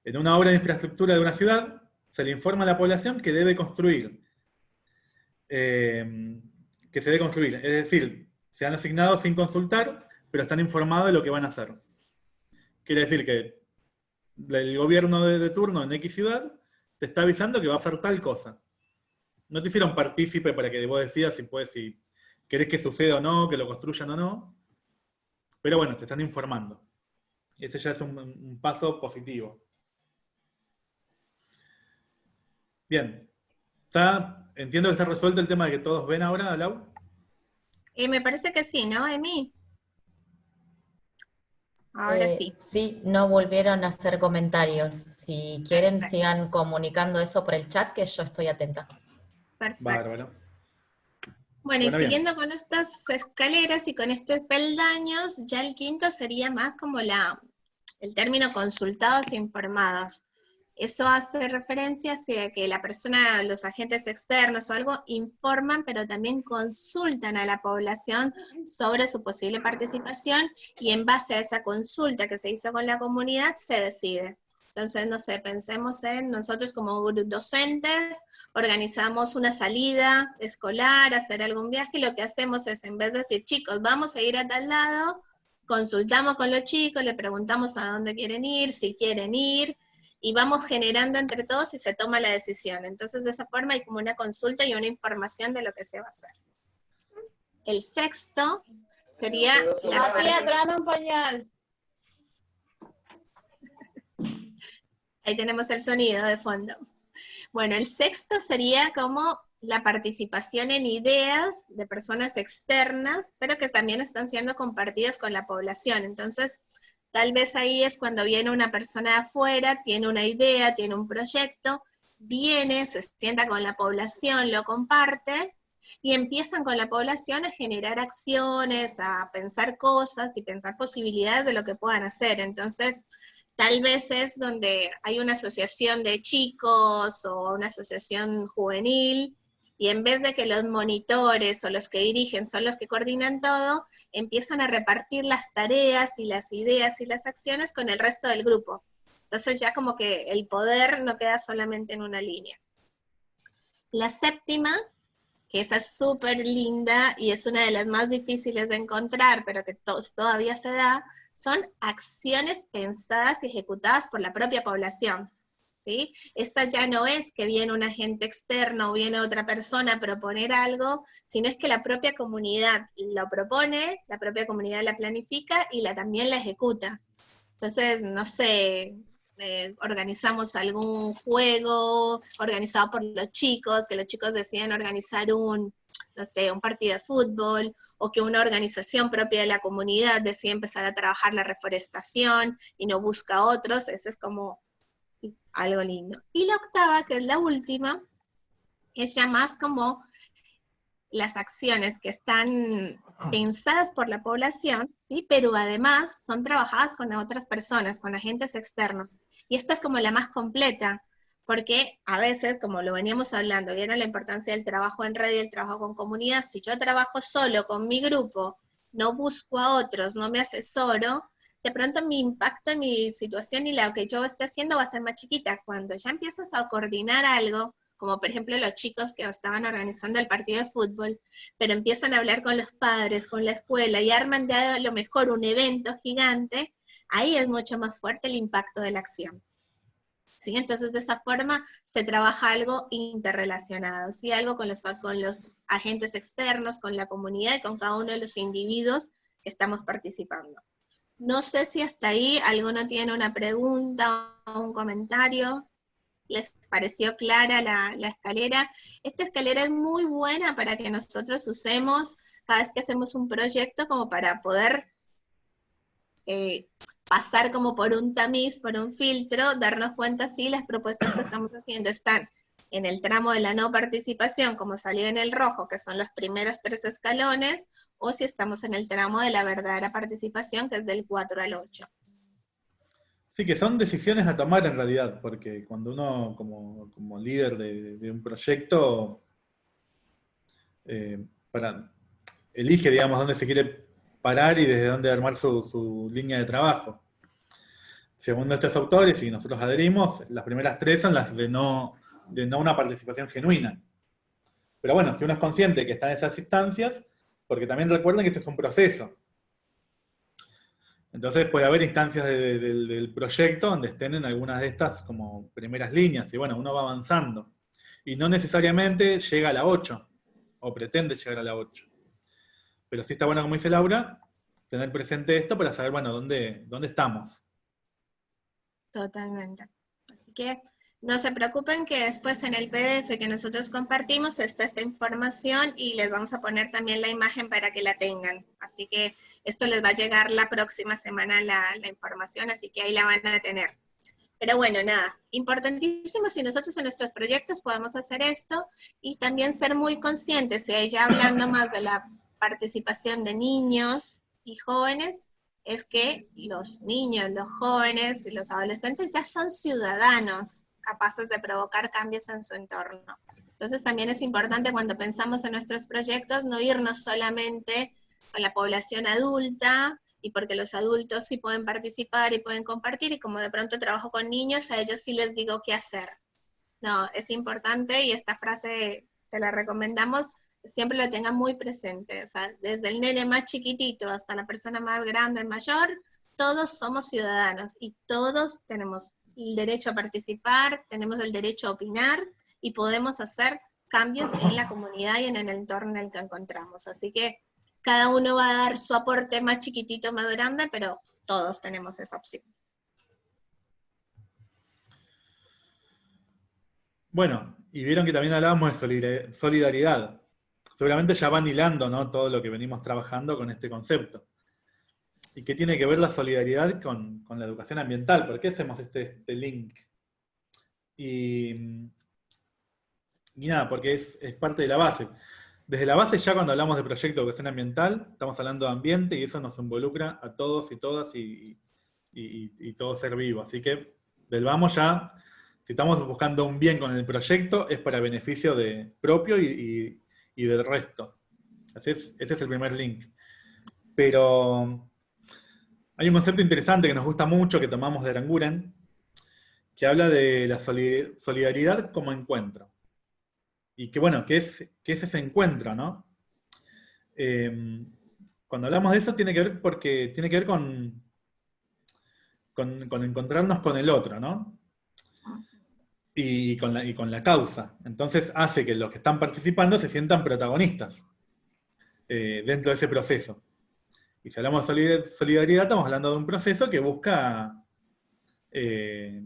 En una obra de infraestructura de una ciudad, se le informa a la población que debe construir, eh, que se debe construir. Es decir, se han asignado sin consultar, pero están informados de lo que van a hacer. Quiere decir que el gobierno de, turno en X ciudad te está avisando que va a hacer tal cosa. No te hicieron partícipe para que vos decidas si, puedes, si querés que suceda o no, que lo construyan o no. Pero bueno, te están informando. Ese ya es un paso positivo. Bien. Está, entiendo que está resuelto el tema de que todos ven ahora, Lau. Eh, me parece que sí, ¿no, Emi? Ahora Eh, sí. Sí, no volvieron a hacer comentarios. Si quieren, Perfecto. sigan comunicando eso por el chat, que yo estoy atenta. Perfecto. Bárbaro. Bueno, y Bueno, bien. siguiendo con estas escaleras y con estos peldaños, ya el quinto sería más como la, el término consultados e informados. Eso hace referencia hacia que la persona, los agentes externos o algo, informan, pero también consultan a la población sobre su posible participación y en base a esa consulta que se hizo con la comunidad se decide. Entonces, no sé, pensemos en nosotros como docentes, organizamos una salida escolar, hacer algún viaje, y lo que hacemos es, en vez de decir, chicos, vamos a ir a tal lado, consultamos con los chicos, le preguntamos a dónde quieren ir, si quieren ir, y vamos generando entre todos y se toma la decisión. Entonces, de esa forma hay como una consulta y una información de lo que se va a hacer. El sexto sería la parte- tráeme un pañal. Ahí tenemos el sonido de fondo. Bueno, el sexto sería como la participación en ideas de personas externas, pero que también están siendo compartidas con la población. Entonces, tal vez ahí es cuando viene una persona de afuera, tiene una idea, tiene un proyecto, viene, se sienta con la población, lo comparte, y empiezan con la población a generar acciones, a pensar cosas y pensar posibilidades de lo que puedan hacer. Entonces, tal vez es donde hay una asociación de chicos o una asociación juvenil, y en vez de que los monitores o los que dirigen son los que coordinan todo, empiezan a repartir las tareas y las ideas y las acciones con el resto del grupo. Entonces ya como que el poder no queda solamente en una línea. La séptima, que esa es súper linda y es una de las más difíciles de encontrar, pero que to- todavía se da, son acciones pensadas y ejecutadas por la propia población. Esta ya no es que viene un agente externo o viene otra persona a proponer algo, sino es que la propia comunidad lo propone, la propia comunidad la planifica y la también la ejecuta. Entonces, no sé, eh, organizamos algún juego organizado por los chicos, que los chicos deciden organizar un, no sé, un partido de fútbol, o que una organización propia de la comunidad decide empezar a trabajar la reforestación y no busca otros, eso es como algo lindo. Y la octava, que es la última, es ya más como las acciones que están pensadas por la población, ¿sí? pero además son trabajadas con otras personas, con agentes externos. Y esta es como la más completa, porque a veces, como lo veníamos hablando, vieron la importancia del trabajo en red y el trabajo con comunidad. Si yo trabajo solo con mi grupo, no busco a otros, no me asesoro, de pronto mi impacto mi situación y lo que yo esté haciendo va a ser más chiquita. Cuando ya empiezas a coordinar algo, como por ejemplo los chicos que estaban organizando el partido de fútbol, pero empiezan a hablar con los padres, con la escuela y arman de a lo mejor un evento gigante, ahí es mucho más fuerte el impacto de la acción. ¿Sí? Entonces, de esa forma se trabaja algo interrelacionado, ¿sí? algo con los, con los agentes externos, con la comunidad y con cada uno de los individuos que estamos participando. No sé si hasta ahí alguno tiene una pregunta o un comentario. ¿Les pareció clara la, escalera? Esta escalera es muy buena para que nosotros usemos cada vez que hacemos un proyecto como para poder eh, pasar como por un tamiz, por un filtro, darnos cuenta si las propuestas que estamos haciendo están en el tramo de la no participación, como salió en el rojo, que son los primeros tres escalones, o si estamos en el tramo de la verdadera participación, que es del 4 al 8. Sí, que son decisiones a tomar en realidad, porque cuando uno como, líder de, un proyecto eh, para, elige, digamos, dónde se quiere parar y desde dónde armar su, línea de trabajo. Según estos autores, y nosotros adherimos, las primeras tres son las de no, de no una participación genuina. Pero bueno, si uno es consciente que está en esas instancias, porque también recuerden que este es un proceso. Entonces puede haber instancias del proyecto donde estén en algunas de estas como primeras líneas, y bueno, uno va avanzando. Y no necesariamente llega a la 8, o pretende llegar a la 8. Pero sí está bueno, como dice Laura, tener presente esto para saber, bueno, dónde, dónde estamos. Totalmente. Así que no se preocupen que después en el PDF que nosotros compartimos está esta información y les vamos a poner también la imagen para que la tengan. Así que esto les va a llegar la próxima semana la, información, así que ahí la van a tener. Pero bueno, nada, importantísimo si nosotros en nuestros proyectos podemos hacer esto y también ser muy conscientes, y ya hablando más de la participación de niños y jóvenes es que los niños, los jóvenes y los adolescentes ya son ciudadanos capaces de provocar cambios en su entorno. Entonces también es importante cuando pensamos en nuestros proyectos no irnos solamente con la población adulta y porque los adultos sí pueden participar y pueden compartir y como de pronto trabajo con niños, a ellos sí les digo qué hacer. No, es importante y esta frase te la recomendamos, siempre lo tengan muy presente, o sea, desde el nene más chiquitito hasta la persona más grande, mayor, todos somos ciudadanos y todos tenemos el derecho a participar, tenemos el derecho a opinar y podemos hacer cambios en la comunidad y en el entorno en el que encontramos. Así que cada uno va a dar su aporte más chiquitito, más grande, pero todos tenemos esa opción. Bueno, y vieron que también hablábamos de solidaridad seguramente ya van hilando ¿no? todo lo que venimos trabajando con este concepto. ¿Y qué tiene que ver la solidaridad con, la educación ambiental? ¿Por qué hacemos este, este link? Y, nada, porque es, parte de la base. Desde la base ya cuando hablamos de proyecto de educación ambiental, estamos hablando de ambiente y eso nos involucra a todos y todas y, todo ser vivo. Así que del vamos ya, si estamos buscando un bien con el proyecto, es para beneficio de propio y, y del resto. ese es el primer link. Pero hay un concepto interesante que nos gusta mucho, que tomamos de Aranguren, que habla de la solidaridad como encuentro. Y que bueno, ¿qué es, es ese encuentro, no? Em, cuando hablamos de eso tiene que ver porque tiene que ver con, con, con encontrarnos con el otro, ¿no? y con, la, y con la causa. Entonces hace que los que están participando se sientan protagonistas eh, dentro de ese proceso. Y si hablamos de solidaridad, estamos hablando de un proceso que busca, eh,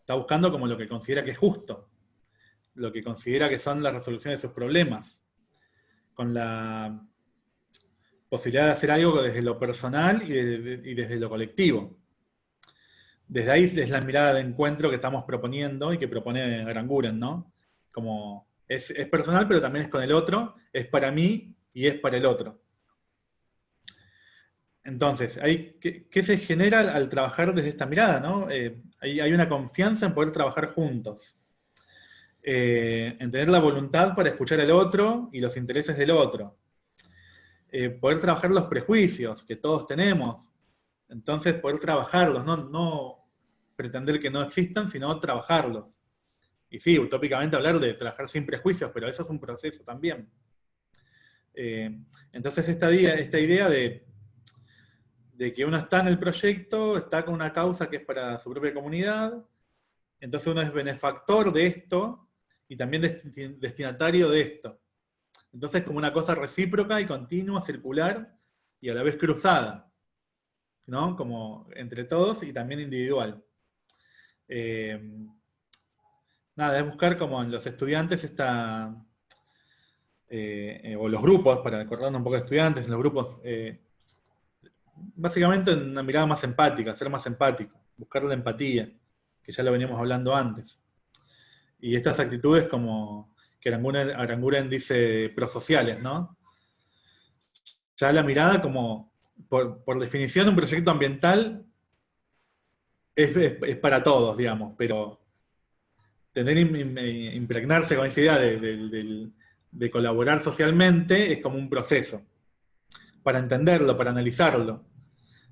está buscando como lo que considera que es justo, lo que considera que son las resoluciones de sus problemas, con la posibilidad de hacer algo desde lo personal y, y desde lo colectivo desde ahí es la mirada de encuentro que estamos proponiendo y que propone Granguren, ¿no? Como es, personal, pero también es con el otro, es para mí y es para el otro. Entonces, ¿qué, se genera al, trabajar desde esta mirada? ¿no? Eh, hay, una confianza en poder trabajar juntos. Eh, en tener la voluntad para escuchar al otro y los intereses del otro. Eh, poder trabajar los prejuicios que todos tenemos. Entonces, poder trabajarlos, no, no pretender que no existan, sino trabajarlos. Y sí, utópicamente hablar de trabajar sin prejuicios, pero eso es un proceso también. Entonces esta, esta idea de, de que uno está en el proyecto, está con una causa que es para su propia comunidad, entonces uno es benefactor de esto y también destinatario de esto. Entonces como una cosa recíproca y continua, circular y a la vez cruzada, ¿no? Como entre todos y también individual. Eh, nada, es buscar como en los estudiantes esta, eh, eh, o los grupos, para acordarnos un poco de estudiantes, en los grupos, básicamente una mirada más empática, ser más empático, buscar la empatía, que ya lo veníamos hablando antes. Y estas actitudes como que Aranguren, Aranguren dice prosociales, ¿no? Ya la mirada como, por, por definición, un proyecto ambiental es, es- para todos, digamos, pero tener im- im- impregnarse con esa idea de, de colaborar socialmente es como un proceso, para entenderlo, para analizarlo.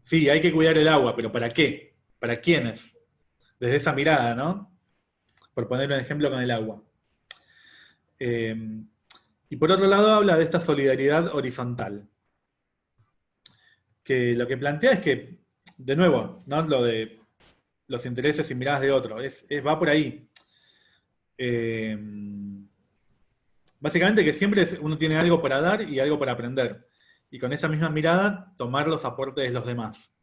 Sí, hay que cuidar el agua, pero ¿para qué? ¿Para quiénes? Desde esa mirada, ¿no? Por poner un ejemplo con el agua. Eh, y por otro lado habla de esta solidaridad horizontal, que lo que plantea es que, de nuevo, ¿no? lo de los intereses y miradas de otro, es, es- va por ahí. Eh, básicamente que siempre uno tiene algo para dar y algo para aprender. Y con esa misma mirada, tomar los aportes de los demás.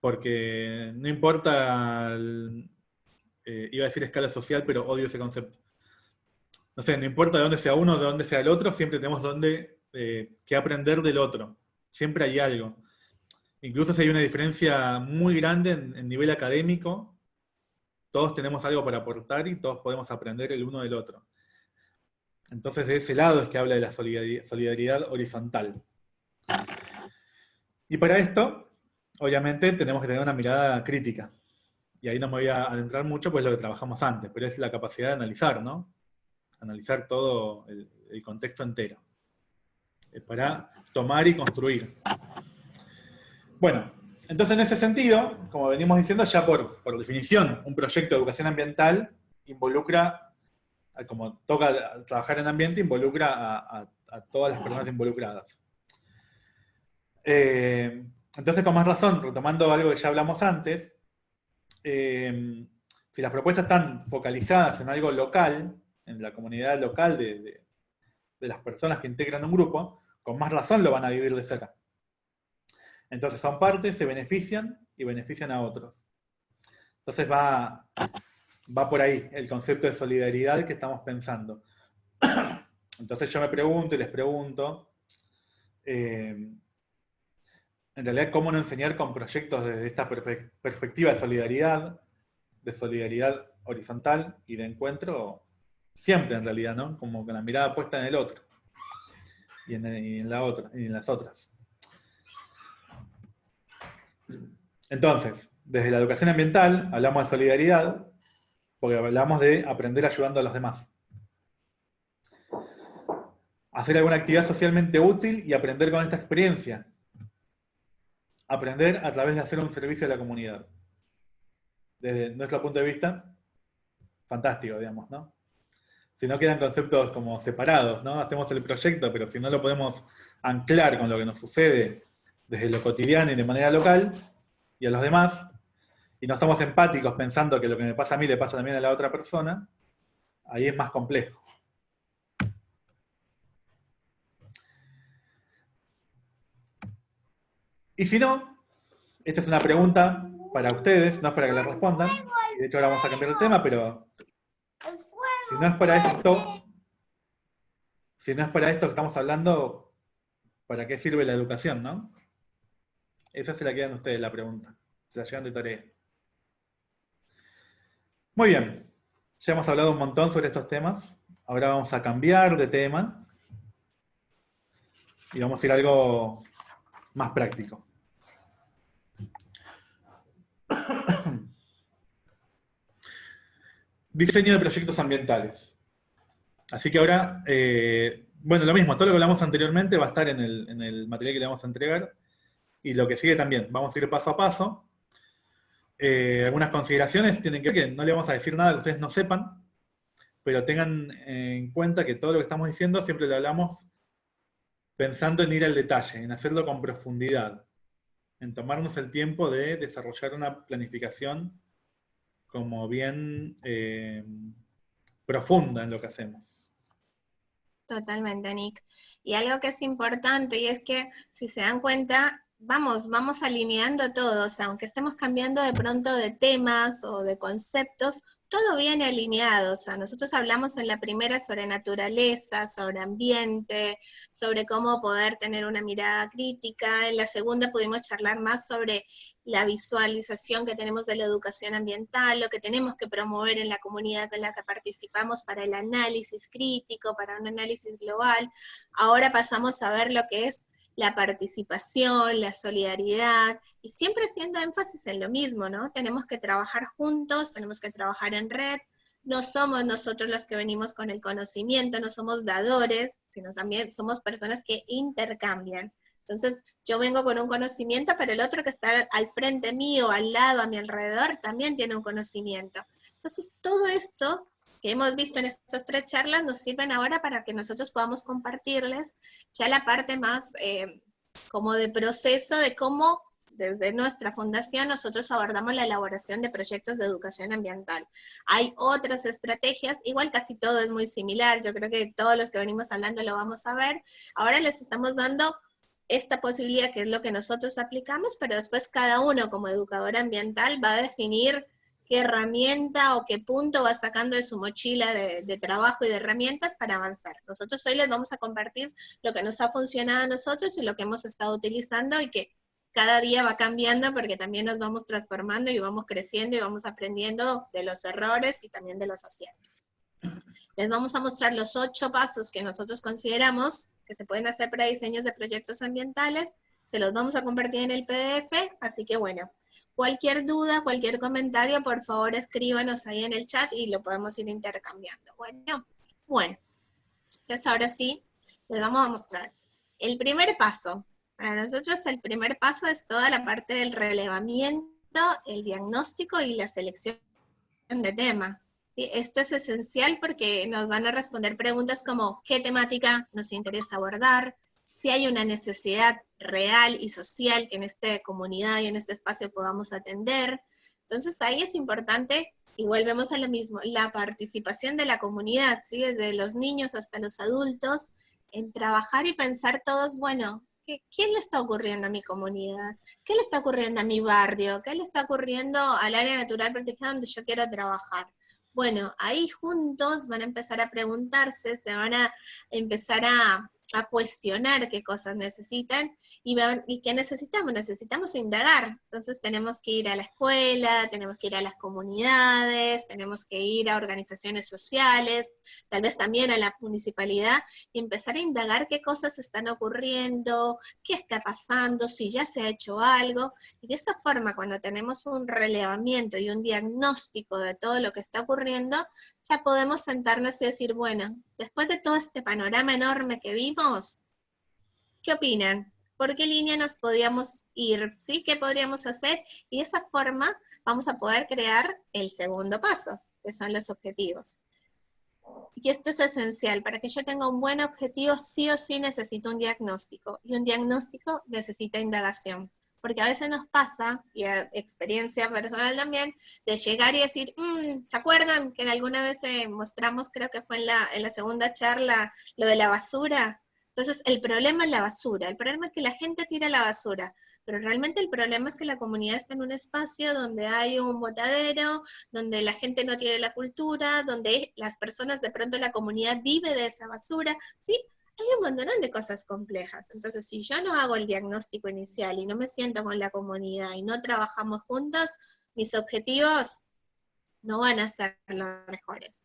Porque no importa, eh, iba a decir escala social, pero odio ese concepto. No sé, no importa de dónde sea uno, de dónde sea el otro, siempre tenemos dónde, eh, que aprender del otro. Siempre hay algo. Incluso si hay una diferencia muy grande en nivel académico, todos tenemos algo para aportar y todos podemos aprender el uno del otro. Entonces de ese lado es que habla de la solidari- solidaridad horizontal. Y para esto, obviamente, tenemos que tener una mirada crítica. Y ahí no me voy a adentrar mucho, pues lo que trabajamos antes, pero es la capacidad de analizar, ¿no? Analizar todo el, contexto entero. Eh, Para tomar y construir. Bueno, entonces en ese sentido, como venimos diciendo, ya por, por definición, un proyecto de educación ambiental involucra, como toca trabajar en ambiente, involucra a, a- a todas las personas involucradas. Eh, entonces, con más razón, retomando algo que ya hablamos antes, eh, si las propuestas están focalizadas en algo local, en la comunidad local de, de- de las personas que integran un grupo, con más razón lo van a vivir de cerca. Entonces son partes, se benefician y benefician a otros. Entonces va, va por ahí el concepto de solidaridad que estamos pensando. Entonces yo me pregunto y les pregunto, eh, en realidad, ¿cómo no enseñar con proyectos desde esta perspectiva de solidaridad, de solidaridad horizontal y de encuentro? Siempre en realidad, ¿no? Como con la mirada puesta en el otro y en, y en la otra, y en las otras. Entonces, desde la educación ambiental hablamos de solidaridad, porque hablamos de aprender ayudando a los demás. Hacer alguna actividad socialmente útil y aprender con esta experiencia. Aprender a través de hacer un servicio a la comunidad. Desde nuestro punto de vista, fantástico, digamos, ¿no? Si no quedan conceptos como separados, ¿no? Hacemos el proyecto, pero si no lo podemos anclar con lo que nos sucede desde lo cotidiano y de manera local, y a los demás, y no somos empáticos pensando que lo que me pasa a mí le pasa también a la otra persona, ahí es más complejo. Y si no, esta es una pregunta para ustedes, no es para que la respondan, de hecho ahora vamos a cambiar el tema, pero si no es para esto, si no es para esto que estamos hablando, ¿para qué sirve la educación, no? Esa se la quedan ustedes la pregunta. Se la llevan de tarea. Muy bien. Ya hemos hablado un montón sobre estos temas. Ahora vamos a cambiar de tema. Y vamos a ir a algo más práctico. Diseño de proyectos ambientales. Así que ahora, eh, bueno, lo mismo, todo lo que hablamos anteriormente va a estar en el, en el material que le vamos a entregar. Y lo que sigue también, vamos a ir paso a paso. Eh, algunas consideraciones tienen que ver no le vamos a decir nada que ustedes no sepan, pero tengan en cuenta que todo lo que estamos diciendo siempre lo hablamos pensando en ir al detalle, en hacerlo con profundidad, en tomarnos el tiempo de desarrollar una planificación como bien eh, profunda en lo que hacemos. Totalmente, Nick. Y algo que es importante y es que, si se dan cuenta, vamos, vamos alineando todos, aunque estemos cambiando de pronto de temas o de conceptos, todo viene alineado, o nosotros hablamos en la primera sobre naturaleza, sobre ambiente, sobre cómo poder tener una mirada crítica, en la segunda pudimos charlar más sobre la visualización que tenemos de la educación ambiental, lo que tenemos que promover en la comunidad con la que participamos para el análisis crítico, para un análisis global. Ahora pasamos a ver lo que es la participación, la solidaridad, y siempre haciendo énfasis en lo mismo, ¿no? Tenemos que trabajar juntos, tenemos que trabajar en red, no somos nosotros los que venimos con el conocimiento, no somos dadores, sino también somos personas que intercambian. Entonces, yo vengo con un conocimiento, pero el otro que está al frente mío, al lado, a mi alrededor, también tiene un conocimiento. Entonces, todo esto que hemos visto en estas tres charlas nos sirven ahora para que nosotros podamos compartirles ya la parte más eh, como de proceso de cómo desde nuestra fundación nosotros abordamos la elaboración de proyectos de educación ambiental. Hay otras estrategias, igual casi todo es muy similar, yo creo que todos los que venimos hablando lo vamos a ver. Ahora les estamos dando esta posibilidad que es lo que nosotros aplicamos, pero después cada uno como educador ambiental va a definir qué herramienta o qué punto va sacando de su mochila de, trabajo y de herramientas para avanzar. Nosotros hoy les vamos a compartir lo que nos ha funcionado a nosotros y lo que hemos estado utilizando y que cada día va cambiando porque también nos vamos transformando y vamos creciendo y vamos aprendiendo de los errores y también de los aciertos. Les vamos a mostrar los ocho pasos que nosotros consideramos que se pueden hacer para diseños de proyectos ambientales. Se los vamos a compartir en el PDF, así que bueno, Cualquier duda, cualquier comentario, por favor escríbanos ahí en el chat y lo podemos ir intercambiando. Bueno, bueno, entonces ahora sí, les vamos a mostrar. El primer paso, para nosotros el primer paso es toda la parte del relevamiento, el diagnóstico y la selección de tema. Esto es esencial porque nos van a responder preguntas como qué temática nos interesa abordar, si hay una necesidad real y social que en esta comunidad y en este espacio podamos atender. Entonces ahí es importante, y volvemos a lo mismo, la participación de la comunidad, ¿sí? desde los niños hasta los adultos, en trabajar y pensar todos, bueno, ¿qué, ¿qué le está ocurriendo a mi comunidad? ¿Qué le está ocurriendo a mi barrio? ¿Qué le está ocurriendo al área natural protegida donde yo quiero trabajar? Bueno, ahí juntos van a empezar a preguntarse, se van a empezar a, a cuestionar qué cosas necesitan y, y qué necesitamos. Necesitamos indagar. Entonces tenemos que ir a la escuela, tenemos que ir a las comunidades, tenemos que ir a organizaciones sociales, tal vez también a la municipalidad y empezar a indagar qué cosas están ocurriendo, qué está pasando, si ya se ha hecho algo. Y de esa forma, cuando tenemos un relevamiento y un diagnóstico de todo lo que está ocurriendo, podemos sentarnos y decir, bueno, después de todo este panorama enorme que vimos, ¿qué opinan? ¿Por qué línea nos podíamos ir? ¿Sí? ¿Qué podríamos hacer? Y de esa forma vamos a poder crear el segundo paso, que son los objetivos. Y esto es esencial, para que yo tenga un buen objetivo, sí o sí necesito un diagnóstico, y un diagnóstico necesita indagación porque a veces nos pasa, y experiencia personal también, de llegar y decir, mm, ¿se acuerdan que alguna vez eh, mostramos, creo que fue en la, en la segunda charla, lo de la basura? Entonces, el problema es la basura, el problema es que la gente tira la basura, pero realmente el problema es que la comunidad está en un espacio donde hay un botadero, donde la gente no tiene la cultura, donde las personas, de pronto la comunidad vive de esa basura, ¿sí? Hay un montón de cosas complejas. Entonces, si yo no hago el diagnóstico inicial y no me siento con la comunidad y no trabajamos juntos, mis objetivos no van a ser los mejores.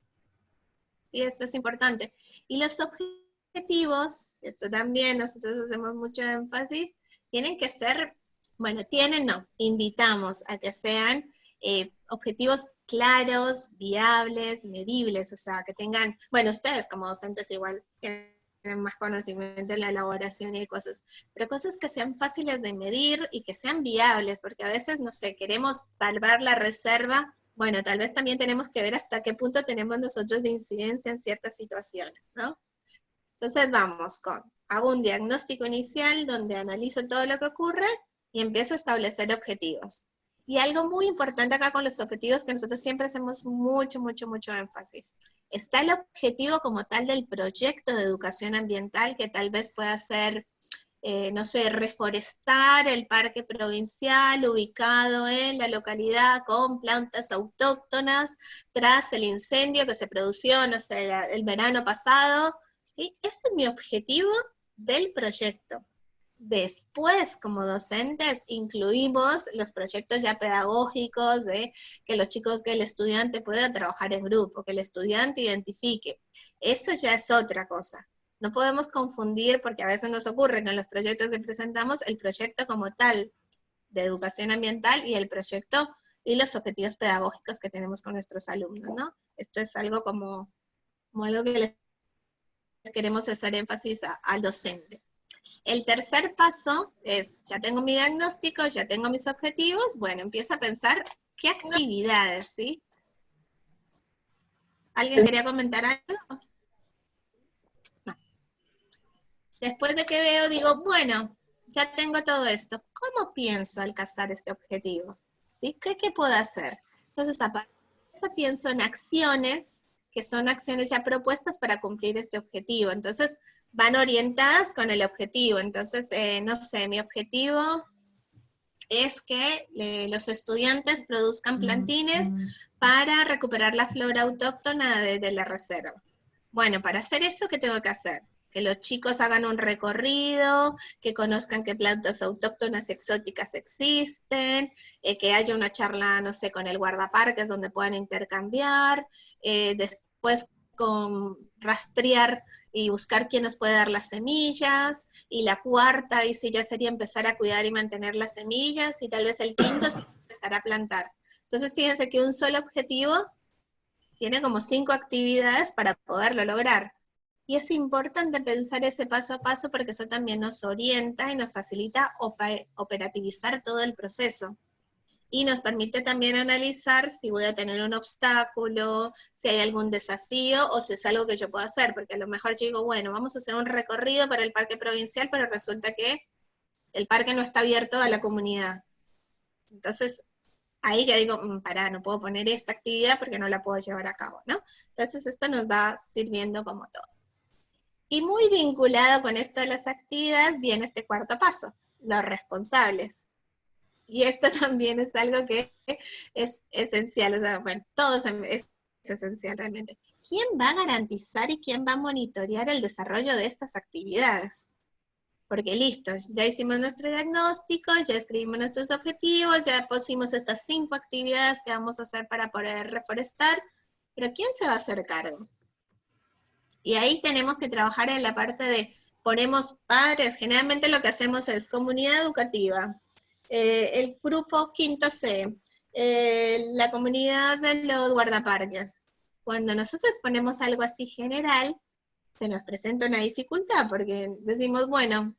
Y esto es importante. Y los objetivos, esto también nosotros hacemos mucho énfasis, tienen que ser, bueno, tienen, no, invitamos a que sean eh, objetivos claros, viables, medibles, o sea, que tengan, bueno, ustedes como docentes igual tienen más conocimiento en la elaboración y cosas, pero cosas que sean fáciles de medir y que sean viables, porque a veces, no sé, queremos salvar la reserva, bueno, tal vez también tenemos que ver hasta qué punto tenemos nosotros de incidencia en ciertas situaciones, ¿no? Entonces vamos con, hago un diagnóstico inicial donde analizo todo lo que ocurre y empiezo a establecer objetivos. Y algo muy importante acá con los objetivos que nosotros siempre hacemos mucho, mucho, mucho énfasis. Está el objetivo como tal del proyecto de educación ambiental, que tal vez pueda ser eh, no sé, reforestar el parque provincial ubicado en la localidad con plantas autóctonas tras el incendio que se produció, no sé, el verano pasado. Ese es mi objetivo del proyecto. Después, como docentes, incluimos los proyectos ya pedagógicos de que los chicos, que el estudiante pueda trabajar en grupo, que el estudiante identifique. Eso ya es otra cosa. No podemos confundir, porque a veces nos ocurre que en los proyectos que presentamos, el proyecto como tal de educación ambiental y el proyecto y los objetivos pedagógicos que tenemos con nuestros alumnos, ¿no? Esto es algo como, algo que les queremos hacer énfasis al docente. El tercer paso es, ya tengo mi diagnóstico, ya tengo mis objetivos, bueno, empiezo a pensar qué actividades, ¿sí? ¿Alguien quería comentar algo? No. Después de que veo, digo, bueno, ya tengo todo esto, ¿cómo pienso alcanzar este objetivo? ¿Sí? ¿Qué, ¿Qué puedo hacer? Entonces, aparte de eso, pienso en acciones, que son acciones ya propuestas para cumplir este objetivo. Entonces, van orientadas con el objetivo. Entonces, eh, no sé, mi objetivo es que eh, los estudiantes produzcan plantines para recuperar la flora autóctona de, la reserva. Bueno, para hacer eso, ¿qué tengo que hacer? Que los chicos hagan un recorrido, que conozcan qué plantas autóctonas exóticas existen, eh, que haya una charla, no sé, con el guardaparques donde puedan intercambiar, después con rastrear y buscar quién nos puede dar las semillas, y la cuarta, si ya sería empezar a cuidar y mantener las semillas, y tal vez el quinto es empezar a plantar. Entonces fíjense que un solo objetivo tiene como cinco actividades para poderlo lograr. Y es importante pensar ese paso a paso porque eso también nos orienta y nos facilita operativizar todo el proceso y nos permite también analizar si voy a tener un obstáculo, si hay algún desafío o si es algo que yo puedo hacer, porque a lo mejor yo digo, bueno, vamos a hacer un recorrido para el parque provincial, pero resulta que el parque no está abierto a la comunidad. Entonces, ahí ya digo, mm, pará, no puedo poner esta actividad porque no la puedo llevar a cabo, ¿no? Entonces esto nos va sirviendo como todo. Y muy vinculado con esto de las actividades viene este cuarto paso, los responsables. Y esto también es algo que es esencial, o sea, bueno, todo es esencial realmente. ¿Quién va a garantizar y quién va a monitorear el desarrollo de estas actividades? Porque listo, ya hicimos nuestro diagnóstico, ya escribimos nuestros objetivos, ya pusimos estas cinco actividades que vamos a hacer para poder reforestar, pero ¿quién se va a hacer cargo? Y ahí tenemos que trabajar en la parte de, ponemos padres, generalmente lo que hacemos es comunidad educativa, eh, el grupo quinto C, eh, la comunidad de los guardaparques. Cuando nosotros ponemos algo así general, se nos presenta una dificultad, porque decimos, bueno,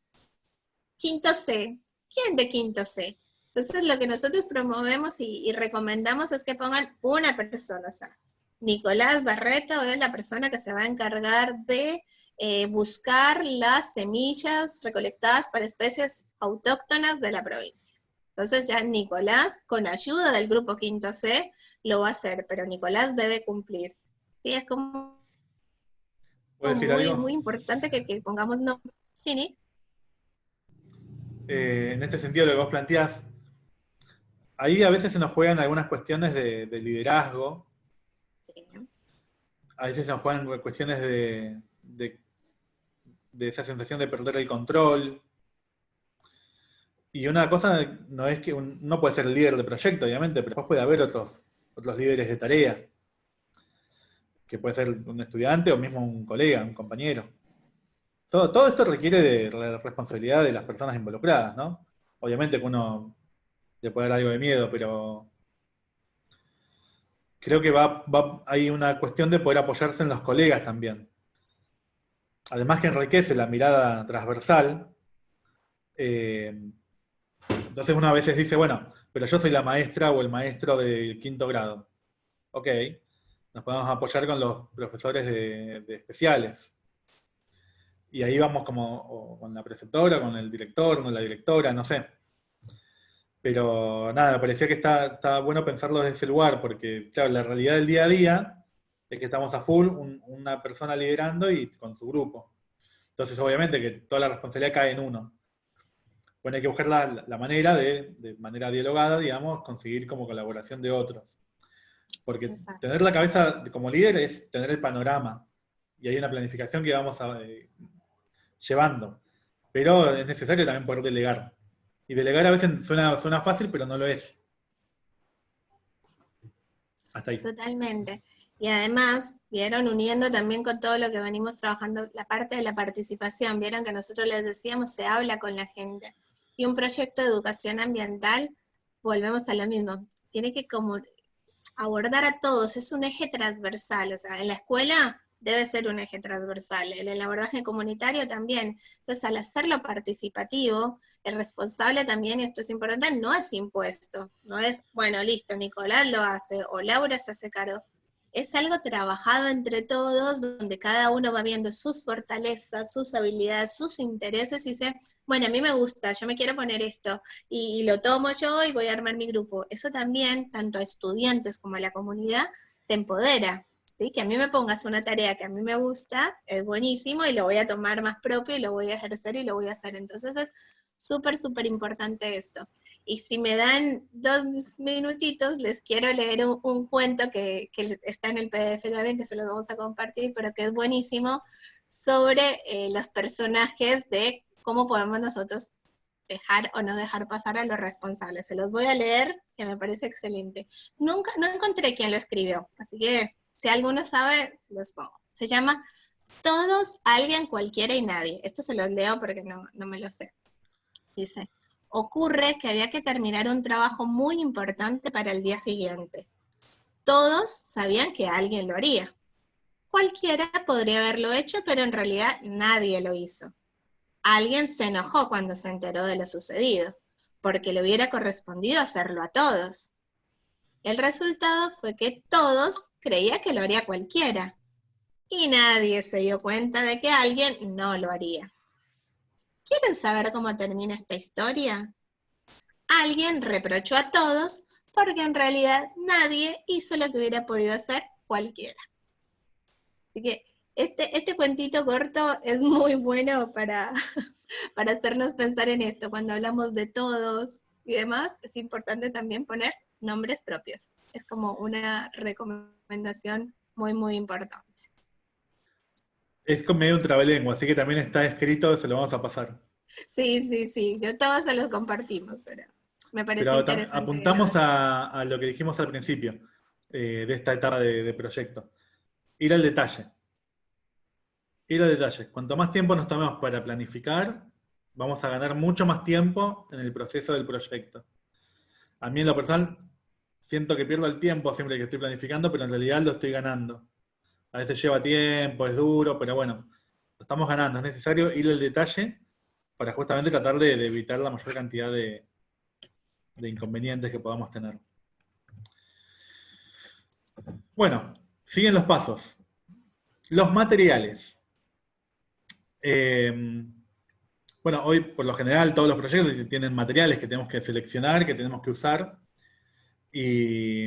quinto C, ¿quién de quinto C? Entonces lo que nosotros promovemos y, recomendamos es que pongan una persona, o sea, Nicolás Barreto es la persona que se va a encargar de eh, buscar las semillas recolectadas para especies autóctonas de la provincia. Entonces ya Nicolás, con ayuda del grupo quinto C, lo va a hacer, pero Nicolás debe cumplir. Sí, es como, muy, muy importante que, pongamos no. ¿Sí, Nick? Eh, en este sentido, lo que vos planteás, ahí a veces se nos juegan algunas cuestiones de, liderazgo. Sí. A veces se nos juegan cuestiones de, de esa sensación de perder el control, y una cosa no es que no puede ser el líder de proyecto, obviamente, pero después puede haber otros, otros líderes de tarea, que puede ser un estudiante o mismo un colega, un compañero. Todo, todo esto requiere de la responsabilidad de las personas involucradas, ¿no? Obviamente que uno le puede dar algo de miedo, pero creo que va, hay una cuestión de poder apoyarse en los colegas también. Además que enriquece la mirada transversal, eh, entonces uno a veces dice, bueno, pero yo soy la maestra o el maestro del quinto grado. Ok, nos podemos apoyar con los profesores de, especiales. Y ahí vamos como con la preceptora, con el director, con la directora, no sé. Pero nada, parecía que está, bueno pensarlo desde ese lugar, porque claro, la realidad del día a día es que estamos a full, una persona liderando y con su grupo. Entonces obviamente que toda la responsabilidad cae en uno. Bueno, hay que buscar la, la manera de, de manera dialogada, digamos, conseguir como colaboración de otros. Porque Exacto. tener la cabeza como líder es tener el panorama. Y hay una planificación que vamos a, eh, llevando. Pero es necesario también poder delegar. Y delegar a veces suena, suena fácil, pero no lo es. Hasta ahí. Totalmente. Y además, vieron, uniendo también con todo lo que venimos trabajando, la parte de la participación, vieron que nosotros les decíamos, se habla con la gente. Y un proyecto de educación ambiental, volvemos a lo mismo, tiene que como abordar a todos, es un eje transversal, o sea, en la escuela debe ser un eje transversal, en el abordaje comunitario también. Entonces, al hacerlo participativo, el responsable también, y esto es importante, no es impuesto, no es, bueno, listo, Nicolás lo hace, o Laura se hace cargo. Es algo trabajado entre todos, donde cada uno va viendo sus fortalezas, sus habilidades, sus intereses, y dice, bueno, a mí me gusta, yo me quiero poner esto, y, lo tomo yo y voy a armar mi grupo. Eso también, tanto a estudiantes como a la comunidad, te empodera. Que a mí me pongas una tarea que a mí me gusta, es buenísimo, y lo voy a tomar más propio, y lo voy a ejercer, y lo voy a hacer. Entonces es súper, súper importante esto. Y si me dan dos minutitos, les quiero leer un, cuento que, está en el PDF también, que se los vamos a compartir, pero que es buenísimo, sobre eh, los personajes de cómo podemos nosotros dejar o no dejar pasar a los responsables. Se los voy a leer, que me parece excelente. Nunca, no encontré quién lo escribió, así que si alguno sabe, los pongo. Se llama Todos, Alguien, Cualquiera y Nadie. Esto se los leo porque no, no me lo sé. Dice, ocurre que había que terminar un trabajo muy importante para el día siguiente. Todos sabían que alguien lo haría. Cualquiera podría haberlo hecho, pero en realidad nadie lo hizo. Alguien se enojó cuando se enteró de lo sucedido, porque le hubiera correspondido hacerlo a todos. El resultado fue que todos creían que lo haría cualquiera, y nadie se dio cuenta de que alguien no lo haría. ¿Quieren saber cómo termina esta historia? Alguien reprochó a todos porque en realidad nadie hizo lo que hubiera podido hacer cualquiera. Así que este, este cuentito corto es muy bueno para, para hacernos pensar en esto. Cuando hablamos de todos y demás, es importante también poner nombres propios. Es como una recomendación muy, muy importante. Es con medio un trabalengua, así que también está escrito, se lo vamos a pasar. Sí, sí, sí. Yo todos se los compartimos, pero me parece Pero interesante. apuntamos a, a lo que dijimos al principio eh, de esta etapa de, de proyecto. Ir al detalle. Ir al detalle. Cuanto más tiempo nos tomemos para planificar, vamos a ganar mucho más tiempo en el proceso del proyecto. A mí en lo personal siento que pierdo el tiempo siempre que estoy planificando, pero en realidad lo estoy ganando. A veces lleva tiempo, es duro, pero bueno, lo estamos ganando. Es necesario ir al detalle para justamente tratar de, evitar la mayor cantidad de, inconvenientes que podamos tener. Bueno, siguen los pasos. Los materiales. Eh, bueno, hoy por lo general todos los proyectos tienen materiales que tenemos que seleccionar, que tenemos que usar. Y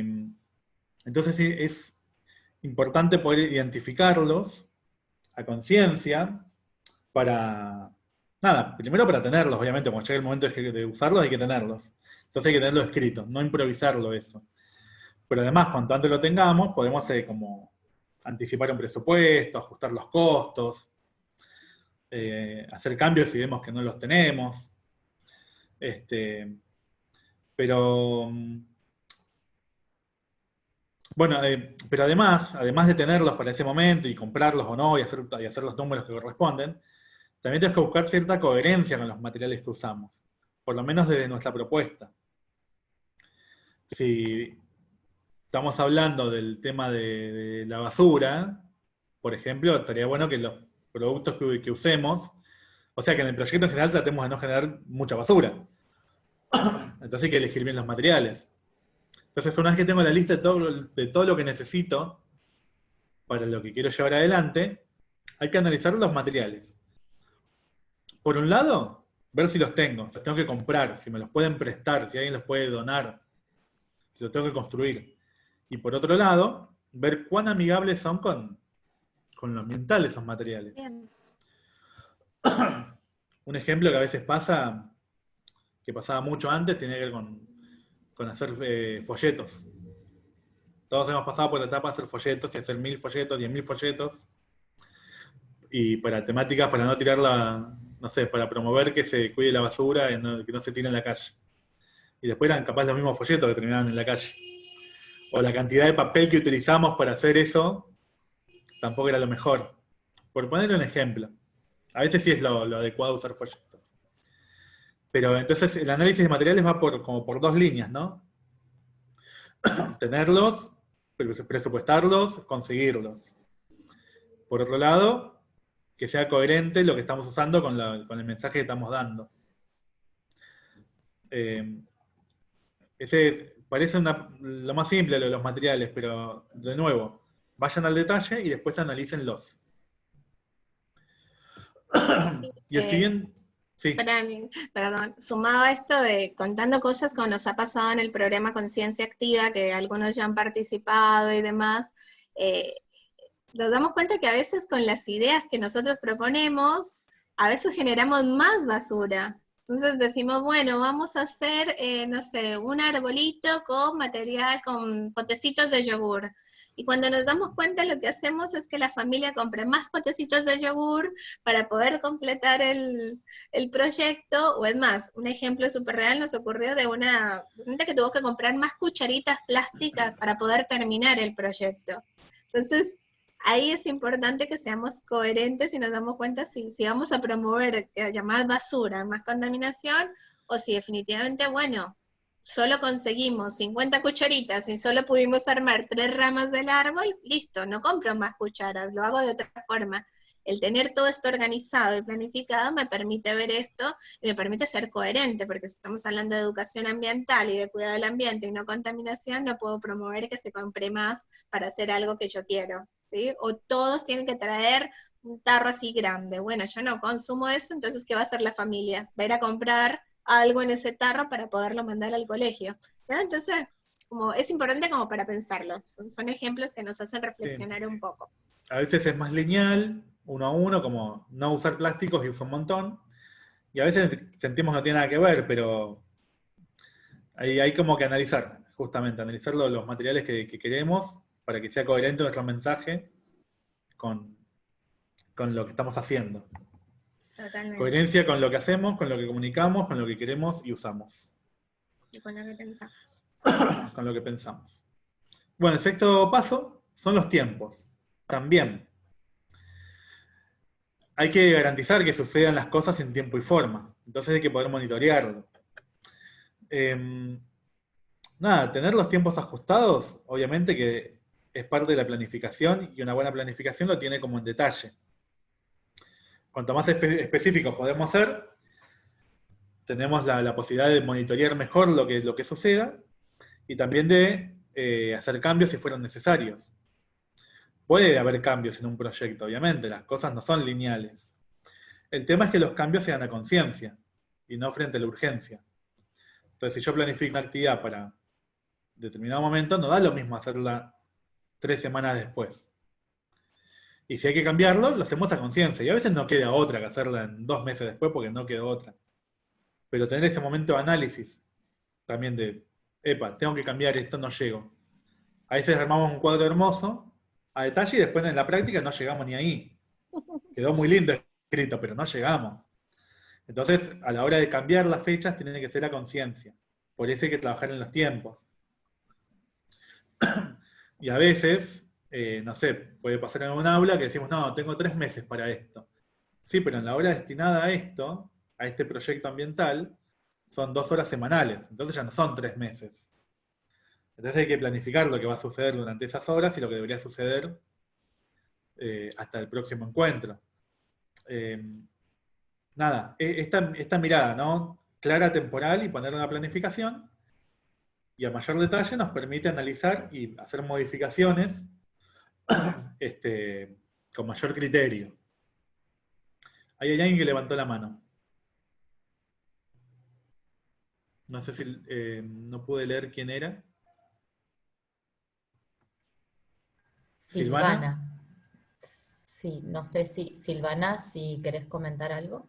entonces es importante poder identificarlos a conciencia para, nada, primero para tenerlos, obviamente, cuando llegue el momento de usarlos hay que tenerlos. Entonces hay que tenerlo escrito, no improvisarlo eso. Pero además, cuanto antes lo tengamos, podemos eh, como anticipar un presupuesto, ajustar los costos, eh, hacer cambios si vemos que no los tenemos. Este, pero, mm, bueno, eh, pero además, además de tenerlos para ese momento y comprarlos o no y hacer, y hacer los números que corresponden, también tenemos que buscar cierta coherencia con los materiales que usamos, por lo menos desde nuestra propuesta. Si estamos hablando del tema de, la basura, por ejemplo, estaría bueno que los productos que usemos, o sea que en el proyecto en general tratemos de no generar mucha basura. Entonces hay que elegir bien los materiales. Entonces una vez que tengo la lista de todo, de todo lo que necesito para lo que quiero llevar adelante, hay que analizar los materiales. Por un lado, ver si los tengo, si los tengo que comprar, si me los pueden prestar, si alguien los puede donar, si los tengo que construir. Y por otro lado, ver cuán amigables son con, con lo ambiental esos materiales. Bien. Un ejemplo que a veces pasa que pasaba mucho antes, tenía que ver con, con hacer eh, folletos. Todos hemos pasado por la etapa de hacer folletos y hacer mil folletos, diez mil folletos. Y para temáticas, para no tirarla, no sé, para promover que se cuide la basura, y que no se tire en la calle. Y después eran capaz los mismos folletos que terminaban en la calle. O la cantidad de papel que utilizamos para hacer eso, tampoco era lo mejor. Por poner un ejemplo. A veces sí es lo adecuado usar folletos. Pero entonces el análisis de materiales va por, como por dos líneas, ¿no? Tenerlos, pre- presupuestarlos, conseguirlos. Por otro lado, que sea coherente lo que estamos usando con, la- con el mensaje que estamos dando. Eh, ese parece una- lo más simple lo de los materiales, pero de nuevo, vayan al detalle y después analícenlos. y el eh, siguiente, sí, perdón, sumado a esto de contando cosas como nos ha pasado en el programa Conciencia Activa, que algunos ya han participado y demás, eh, nos damos cuenta que a veces con las ideas que nosotros proponemos, a veces generamos más basura. Entonces decimos, bueno, vamos a hacer, eh, no sé, un arbolito con material, con potecitos de yogur. Y cuando nos damos cuenta, lo que hacemos es que la familia compre más potecitos de yogur para poder completar el, el proyecto, o es más, un ejemplo súper real nos ocurrió de una docente que tuvo que comprar más cucharitas plásticas para poder terminar el proyecto. Entonces, ahí es importante que seamos coherentes y nos damos cuenta si, si vamos a promover que haya más basura, más contaminación, o si definitivamente, bueno, solo conseguimos 50 cucharitas y solo pudimos armar tres ramas del árbol, listo, no compro más cucharas, lo hago de otra forma. El tener todo esto organizado y planificado me permite ver esto y me permite ser coherente, porque si estamos hablando de educación ambiental y de cuidado del ambiente y no contaminación, no puedo promover que se compre más para hacer algo que yo quiero, ¿sí? O todos tienen que traer un tarro así grande. Bueno, yo no consumo eso, entonces, ¿qué va a hacer la familia? Va a ir a comprar algo en ese tarro para poderlo mandar al colegio. Entonces, como, es importante como para pensarlo. Son, son ejemplos que nos hacen reflexionar un poco. a veces es más lineal, uno a uno, como no usar plásticos y uso un montón. Y a veces sentimos que no tiene nada que ver, pero ahí hay como que analizar, justamente, analizar lo- los materiales que, que queremos para que sea coherente nuestro mensaje con, con lo que estamos haciendo. Totalmente. Coherencia con lo que hacemos, con lo que comunicamos, con lo que queremos y usamos, Y con lo que pensamos. con lo que pensamos. Bueno, el sexto paso son los tiempos. También. Hay que garantizar que sucedan las cosas en tiempo y forma. Entonces hay que poder monitorearlo. Em, nada, tener los tiempos ajustados, obviamente que es parte de la planificación y una buena planificación lo tiene como en detalle. Cuanto más espe- específicos podemos ser, tenemos la, la posibilidad de monitorear mejor lo que, lo que suceda y también de eh, hacer cambios si fueran necesarios. Puede haber cambios en un proyecto, obviamente, las cosas no son lineales. El tema es que los cambios sean a conciencia y no frente a la urgencia. Entonces, si yo planifico una actividad para determinado momento, no da lo mismo hacerla tres semanas después. Y si hay que cambiarlo, lo hacemos a conciencia. Y a veces no queda otra que hacerla en dos meses después porque no quedó otra. Pero tener ese momento de análisis también de, epa, tengo que cambiar esto, no llego. A veces armamos un cuadro hermoso a detalle y después en la práctica no llegamos ni ahí. Quedó muy lindo escrito, pero no llegamos. Entonces, a la hora de cambiar las fechas, tiene que ser a conciencia. Por eso hay que trabajar en los tiempos. Y a veces, eh, no sé, puede pasar en un aula que decimos, no, tengo tres meses para esto. Sí, pero en la hora destinada a esto, a este proyecto ambiental, son dos horas semanales. Entonces ya no son tres meses. Entonces hay que planificar lo que va a suceder durante esas horas y lo que debería suceder eh, hasta el próximo encuentro. Eh, nada, e- esta, esta mirada, ¿no? Clara, temporal y poner una planificación y a mayor detalle nos permite analizar y hacer modificaciones este, con mayor criterio. Hay alguien que levantó la mano. No sé si eh, no pude leer quién era. Silvana. Sí, no sé si, Silvana, si querés comentar algo.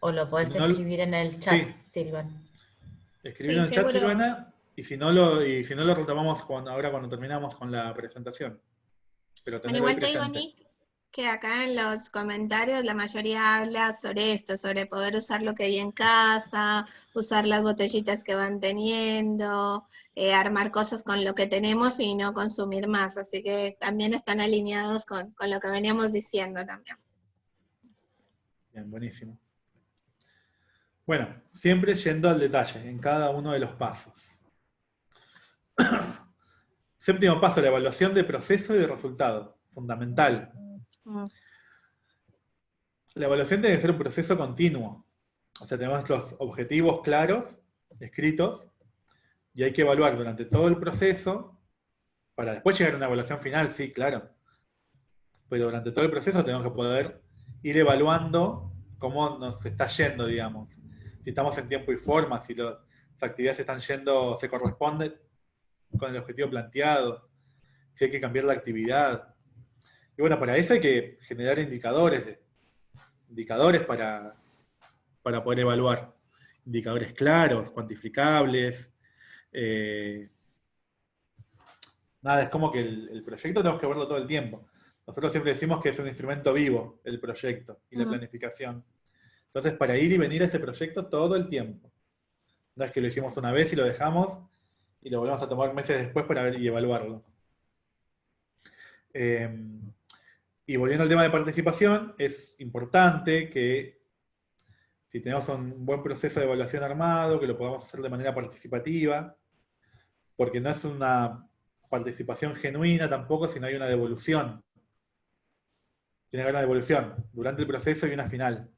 O lo podés escribir en el chat, sí. Silvana. Escribirlo Sí, en el chat. Silvana, y si no lo, y si no lo retomamos cuando- ahora cuando terminamos con la presentación. Pero Bueno, igual te digo. Nick, que acá en los comentarios la mayoría habla sobre esto, sobre poder usar lo que hay en casa, usar las botellitas que van teniendo, eh, armar cosas con lo que tenemos y no consumir más. Así que también están alineados con, con lo que veníamos diciendo también. Bien, buenísimo. Bueno, siempre yendo al detalle en cada uno de los pasos. Séptimo paso, la evaluación de proceso y de resultado. Fundamental. Mm. La evaluación tiene que ser un proceso continuo. O sea, tenemos los objetivos claros, escritos, y hay que evaluar durante todo el proceso, para después llegar a una evaluación final, sí, claro. Pero durante todo el proceso tenemos que poder ir evaluando cómo nos está yendo, digamos. Si estamos en tiempo y forma, si lo- las actividades están yendo, se corresponden con el objetivo planteado, si hay que cambiar la actividad. Y bueno, para eso hay que generar indicadores, indicadores para, para poder evaluar. Indicadores claros, cuantificables. eh, nada, es como que el, el proyecto tenemos que verlo todo el tiempo. Nosotros siempre decimos que es un instrumento vivo el proyecto y la planificación. Entonces, para ir y venir a ese proyecto todo el tiempo. No es que lo hicimos una vez y lo dejamos y lo volvemos a tomar meses después para ver y evaluarlo. Eh, y volviendo al tema de participación, es importante que si tenemos un buen proceso de evaluación armado, que lo podamos hacer de manera participativa, porque no es una participación genuina tampoco, sino hay una devolución. Tiene que haber una devolución durante el proceso y una final.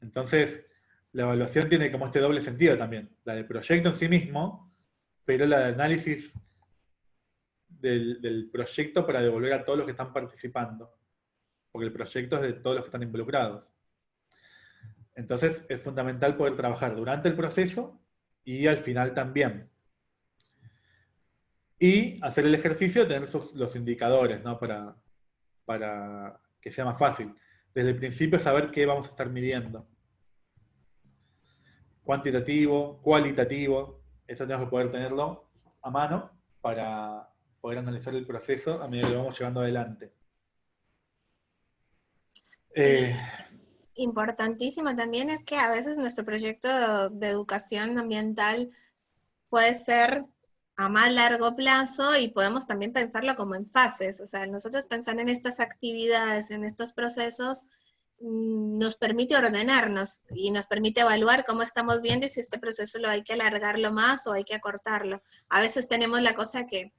Entonces, la evaluación tiene como este doble sentido también. La del proyecto en sí mismo, pero la de análisis del, proyecto para devolver a todos los que están participando. Porque el proyecto es de todos los que están involucrados. Entonces, es fundamental poder trabajar durante el proceso y al final también. Y hacer el ejercicio tener los indicadores, para que sea más fácil. Desde el principio saber qué vamos a estar midiendo. Cuantitativo, cualitativo, eso tenemos que poder tenerlo a mano para poder analizar el proceso a medida que lo vamos llevando adelante. Eh, Importantísimo también es que a veces nuestro proyecto de educación ambiental puede ser a más largo plazo y podemos también pensarlo como en fases. O sea, nosotros pensar en estas actividades, en estos procesos, nos permite ordenarnos y nos permite evaluar cómo estamos viendo y si este proceso lo hay que alargarlo más o hay que acortarlo. A veces tenemos la cosa que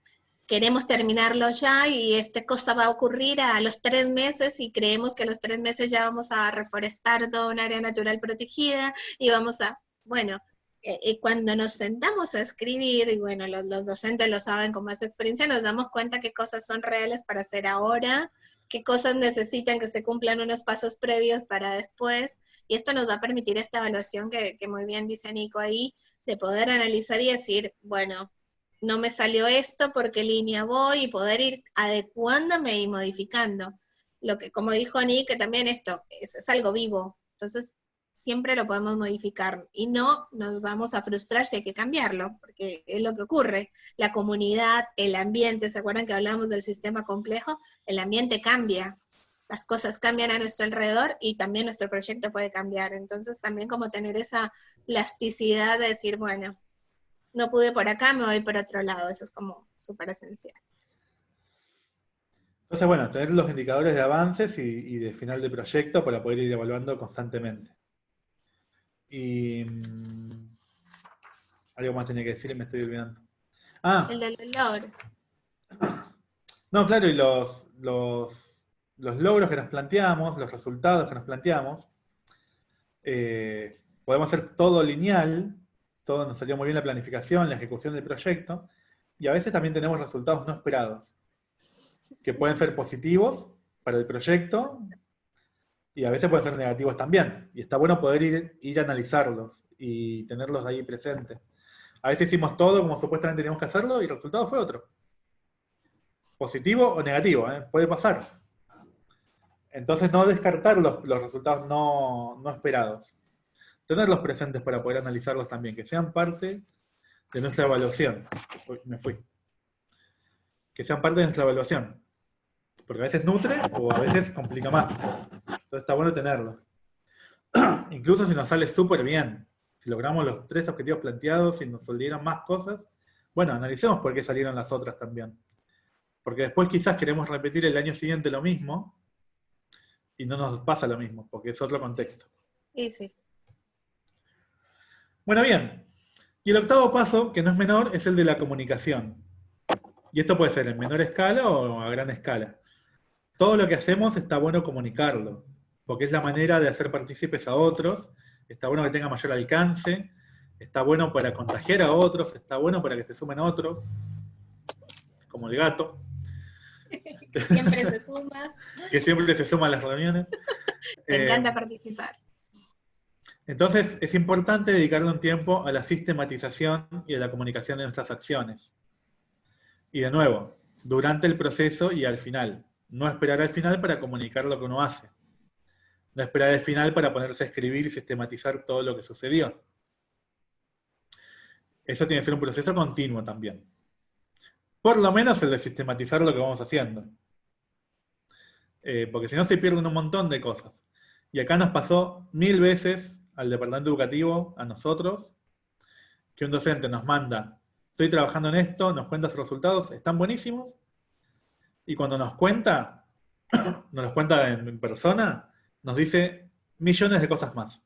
queremos terminarlo ya y esta cosa va a ocurrir a los tres meses y creemos que a los tres meses ya vamos a reforestar toda un área natural protegida y vamos a, bueno, eh, cuando nos sentamos a escribir, y bueno, los, los docentes lo saben con más experiencia, nos damos cuenta qué cosas son reales para hacer ahora, qué cosas necesitan que se cumplan unos pasos previos para después, y esto nos va a permitir esta evaluación que, muy bien dice Nico ahí, de poder analizar y decir, bueno, no me salió esto, por qué línea voy, y poder ir adecuándome y modificando. Lo que, como dijo Nick, que también esto es, es algo vivo, entonces siempre lo podemos modificar y no nos vamos a frustrar si hay que cambiarlo, porque es lo que ocurre. La comunidad, el ambiente, ¿se acuerdan que hablamos del sistema complejo? El ambiente cambia, las cosas cambian a nuestro alrededor y también nuestro proyecto puede cambiar. Entonces también como tener esa plasticidad de decir, bueno, no pude por acá, me voy por otro lado, eso es como súper esencial. Entonces, bueno, tener los indicadores de avances y, y de final de proyecto para poder ir evaluando constantemente. Y mm, algo más tenía que decir y me estoy olvidando. Ah, El del logro. no, claro, y los, los, los logros que nos planteamos, los resultados que nos planteamos, eh, podemos hacer todo lineal, todo nos salió muy bien la planificación, la ejecución del proyecto, y a veces también tenemos resultados no esperados, que pueden ser positivos para el proyecto, y a veces pueden ser negativos también. Y está bueno poder ir, a analizarlos y tenerlos ahí presentes. A veces hicimos todo como supuestamente teníamos que hacerlo y el resultado fue otro. Positivo o negativo, ¿eh? puede pasar. Entonces no descartar los, resultados no, esperados. tenerlos presentes para poder analizarlos también, que sean parte de nuestra evaluación. Me fui. Que sean parte de nuestra evaluación. Porque a veces nutre o a veces complica más. Entonces está bueno tenerlos. Incluso si nos sale súper bien, si logramos los tres objetivos planteados y nos salieron más cosas, bueno, analicemos por qué salieron las otras también. Porque después quizás queremos repetir el año siguiente lo mismo y no nos pasa lo mismo, porque es otro contexto. Sí, sí. Bueno, bien. Y el octavo paso, que no es menor, es el de la comunicación. Y esto puede ser en menor escala o a gran escala. Todo lo que hacemos está bueno comunicarlo, porque es la manera de hacer partícipes a otros, está bueno que tenga mayor alcance, está bueno para contagiar a otros, está bueno para que se sumen otros, como el gato. Siempre se suma. que siempre se suma a las reuniones. Me Eh, encanta participar. Entonces, es importante dedicarle un tiempo a la sistematización y a la comunicación de nuestras acciones. Y de nuevo, durante el proceso y al final. No esperar al final para comunicar lo que uno hace. No esperar al final para ponerse a escribir y sistematizar todo lo que sucedió. Eso tiene que ser un proceso continuo también. Por lo menos el de sistematizar lo que vamos haciendo. Eh, porque si no se pierden un montón de cosas. Y acá nos pasó mil veces al departamento educativo, a nosotros, que un docente nos manda, estoy trabajando en esto, nos cuenta sus resultados, están buenísimos, y cuando nos cuenta, nos los cuenta en, en persona, nos dice millones de cosas más.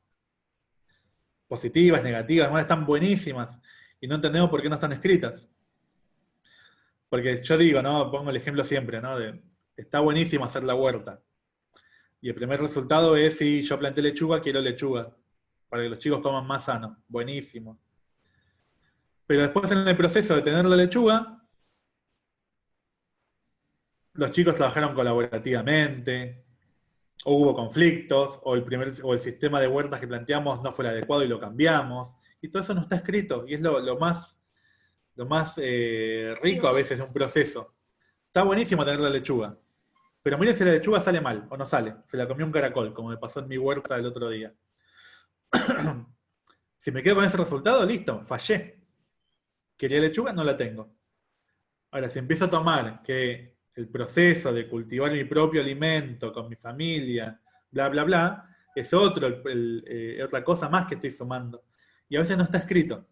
Positivas, negativas, ¿no? están buenísimas, y no entendemos por qué no están escritas. Porque yo digo, ¿no? Pongo el ejemplo siempre, ¿no? Está buenísimo hacer la huerta. Y el primer resultado es, si yo planté lechuga, quiero lechuga. Para que los chicos coman más sano. Buenísimo. Pero después en el proceso de tener la lechuga, los chicos trabajaron colaborativamente, o hubo conflictos, o el, primer, o el sistema de huertas que planteamos no fue el adecuado y lo cambiamos. Y todo eso no está escrito. Y es lo, lo más, lo más eh, rico a veces de un proceso. Está buenísimo tener la lechuga. Pero miren si la lechuga sale mal o no sale. Se la comió un caracol, como me pasó en mi huerta el otro día. si me quedo con ese resultado, listo, fallé. Quería lechuga, no la tengo. Ahora, si empiezo a tomar que el proceso de cultivar mi propio alimento con mi familia, bla, bla, bla, es otro, el- el, eh, otra cosa más que estoy sumando. Y a veces no está escrito.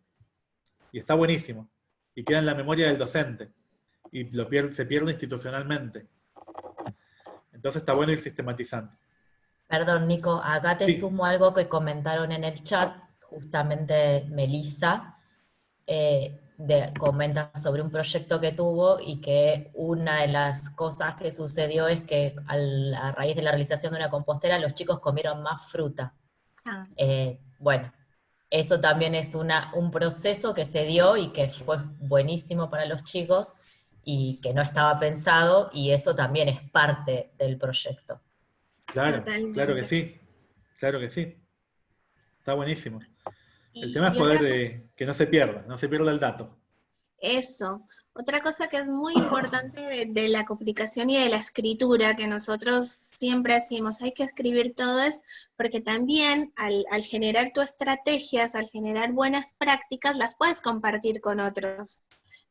Y está buenísimo. Y queda en la memoria del docente. Y lo pierde, se pierde institucionalmente. Entonces está bueno ir sistematizando. Perdón, Nico, acá te Sí. sumo algo que comentaron en el chat, justamente Melissa, eh, de- comenta sobre un proyecto que tuvo y que una de las cosas que sucedió es que al- a raíz de la realización de una compostera los chicos comieron más fruta. Ah, Eh, bueno, eso también es una, un proceso que se dio y que fue buenísimo para los chicos y que no estaba pensado y eso también es parte del proyecto. Claro, Totalmente. claro que sí. Claro que sí. Está buenísimo. El tema es poder de, que no se pierda, no se pierda el dato. Eso. Otra cosa que es muy importante de, de la comunicación y de la escritura, que nosotros siempre decimos, hay que escribir todo, es porque también al, al generar tus estrategias, al generar buenas prácticas, las puedes compartir con otros.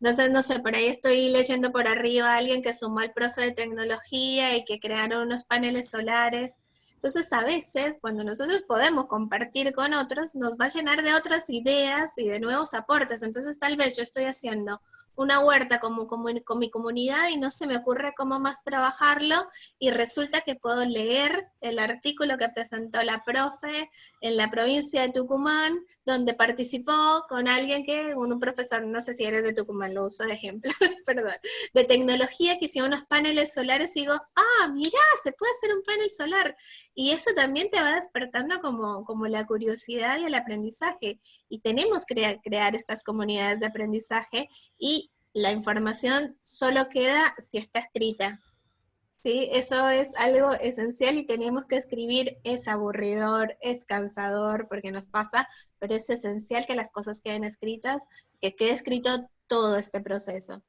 Entonces, no sé, por ahí estoy leyendo por arriba a alguien que sumó al profe de tecnología y que crearon unos paneles solares. Entonces, a veces, cuando nosotros podemos compartir con otros, nos va a llenar de otras ideas y de nuevos aportes. Entonces, tal vez yo estoy haciendo una huerta como, con mi comunidad y no se me ocurre cómo más trabajarlo y resulta que puedo leer el artículo que presentó la profe en la provincia de Tucumán, donde participó con alguien que, un, un profesor, no sé si eres de Tucumán, lo uso de ejemplo, perdón, de tecnología que hicieron unos paneles solares y digo, ah, mirá, se puede hacer un panel solar. Y eso también te va despertando como, como la curiosidad y el aprendizaje. Y tenemos que crea- crear estas comunidades de aprendizaje y la información solo queda si está escrita. ¿Sí? Eso es algo esencial y tenemos que escribir, es aburridor, es cansador, porque nos pasa, pero es esencial que las cosas queden escritas, que quede escrito todo este proceso.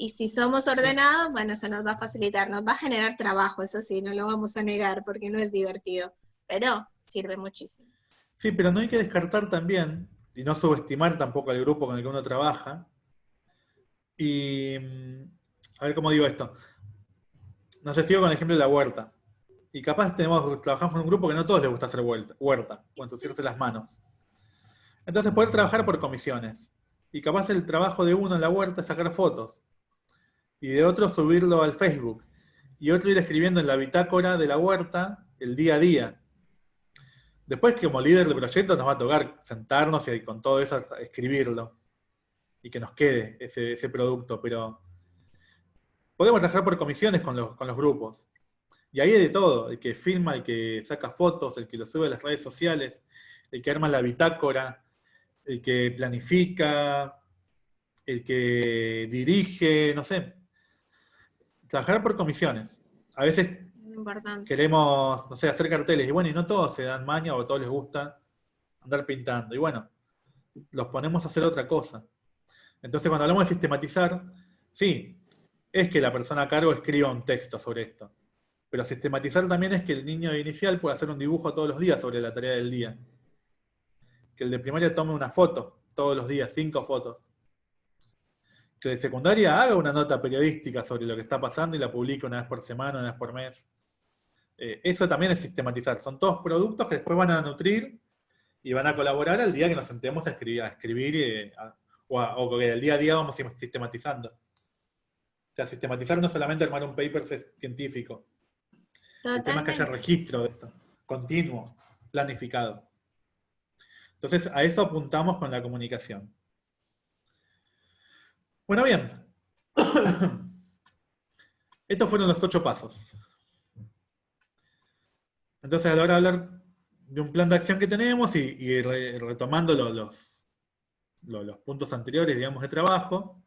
Y si somos ordenados, bueno, eso nos va a facilitar, nos va a generar trabajo, eso sí, no lo vamos a negar porque no es divertido, pero sirve muchísimo. Sí, pero no hay que descartar también, y no subestimar tampoco al grupo con el que uno trabaja. Y, mm, a ver cómo digo esto. No sé, sigo con el ejemplo de la huerta. Y capaz tenemos, trabajamos en un grupo que no a todos les gusta hacer huerta, huerta o ensuciarse las manos. Entonces poder trabajar por comisiones. Y capaz el trabajo de uno en la huerta es sacar fotos. Y de otro subirlo al Facebook. Y otro ir escribiendo en la bitácora de la huerta el día a día. Después, como líder del proyecto, nos va a tocar sentarnos y con todo eso escribirlo. Y que nos quede ese, producto. Pero podemos trabajar por comisiones con los, con los grupos. Y ahí hay de todo, el que filma, el que saca fotos, el que lo sube a las redes sociales, el que arma la bitácora, el que planifica, el que dirige, no sé. Trabajar por comisiones. A veces queremos, no sé, hacer carteles, y bueno, y no todos se dan maña o a todos les gusta andar pintando. Y bueno, los ponemos a hacer otra cosa. Entonces, cuando hablamos de sistematizar, sí, es que la persona a cargo escriba un texto sobre esto. Pero sistematizar también es que el niño inicial pueda hacer un dibujo todos los días sobre la tarea del día que el de primaria tome una foto todos los días, cinco fotos. Que de secundaria haga una nota periodística sobre lo que está pasando y la publique una vez por semana, una vez por mes. Eh, eso también es sistematizar. Son todos productos que después van a nutrir y van a colaborar al día que nos sentemos a escribir, a escribir eh, o, que el día a día vamos sistematizando. O sea, sistematizar no solamente armar un paper científico. El tema es que haya registro de esto, continuo, planificado. Entonces, a eso apuntamos con la comunicación. Bueno, bien. Estos fueron los ocho pasos. Entonces, a la hora de hablar de un plan de acción que tenemos y, retomando los, los, puntos anteriores, digamos, de trabajo,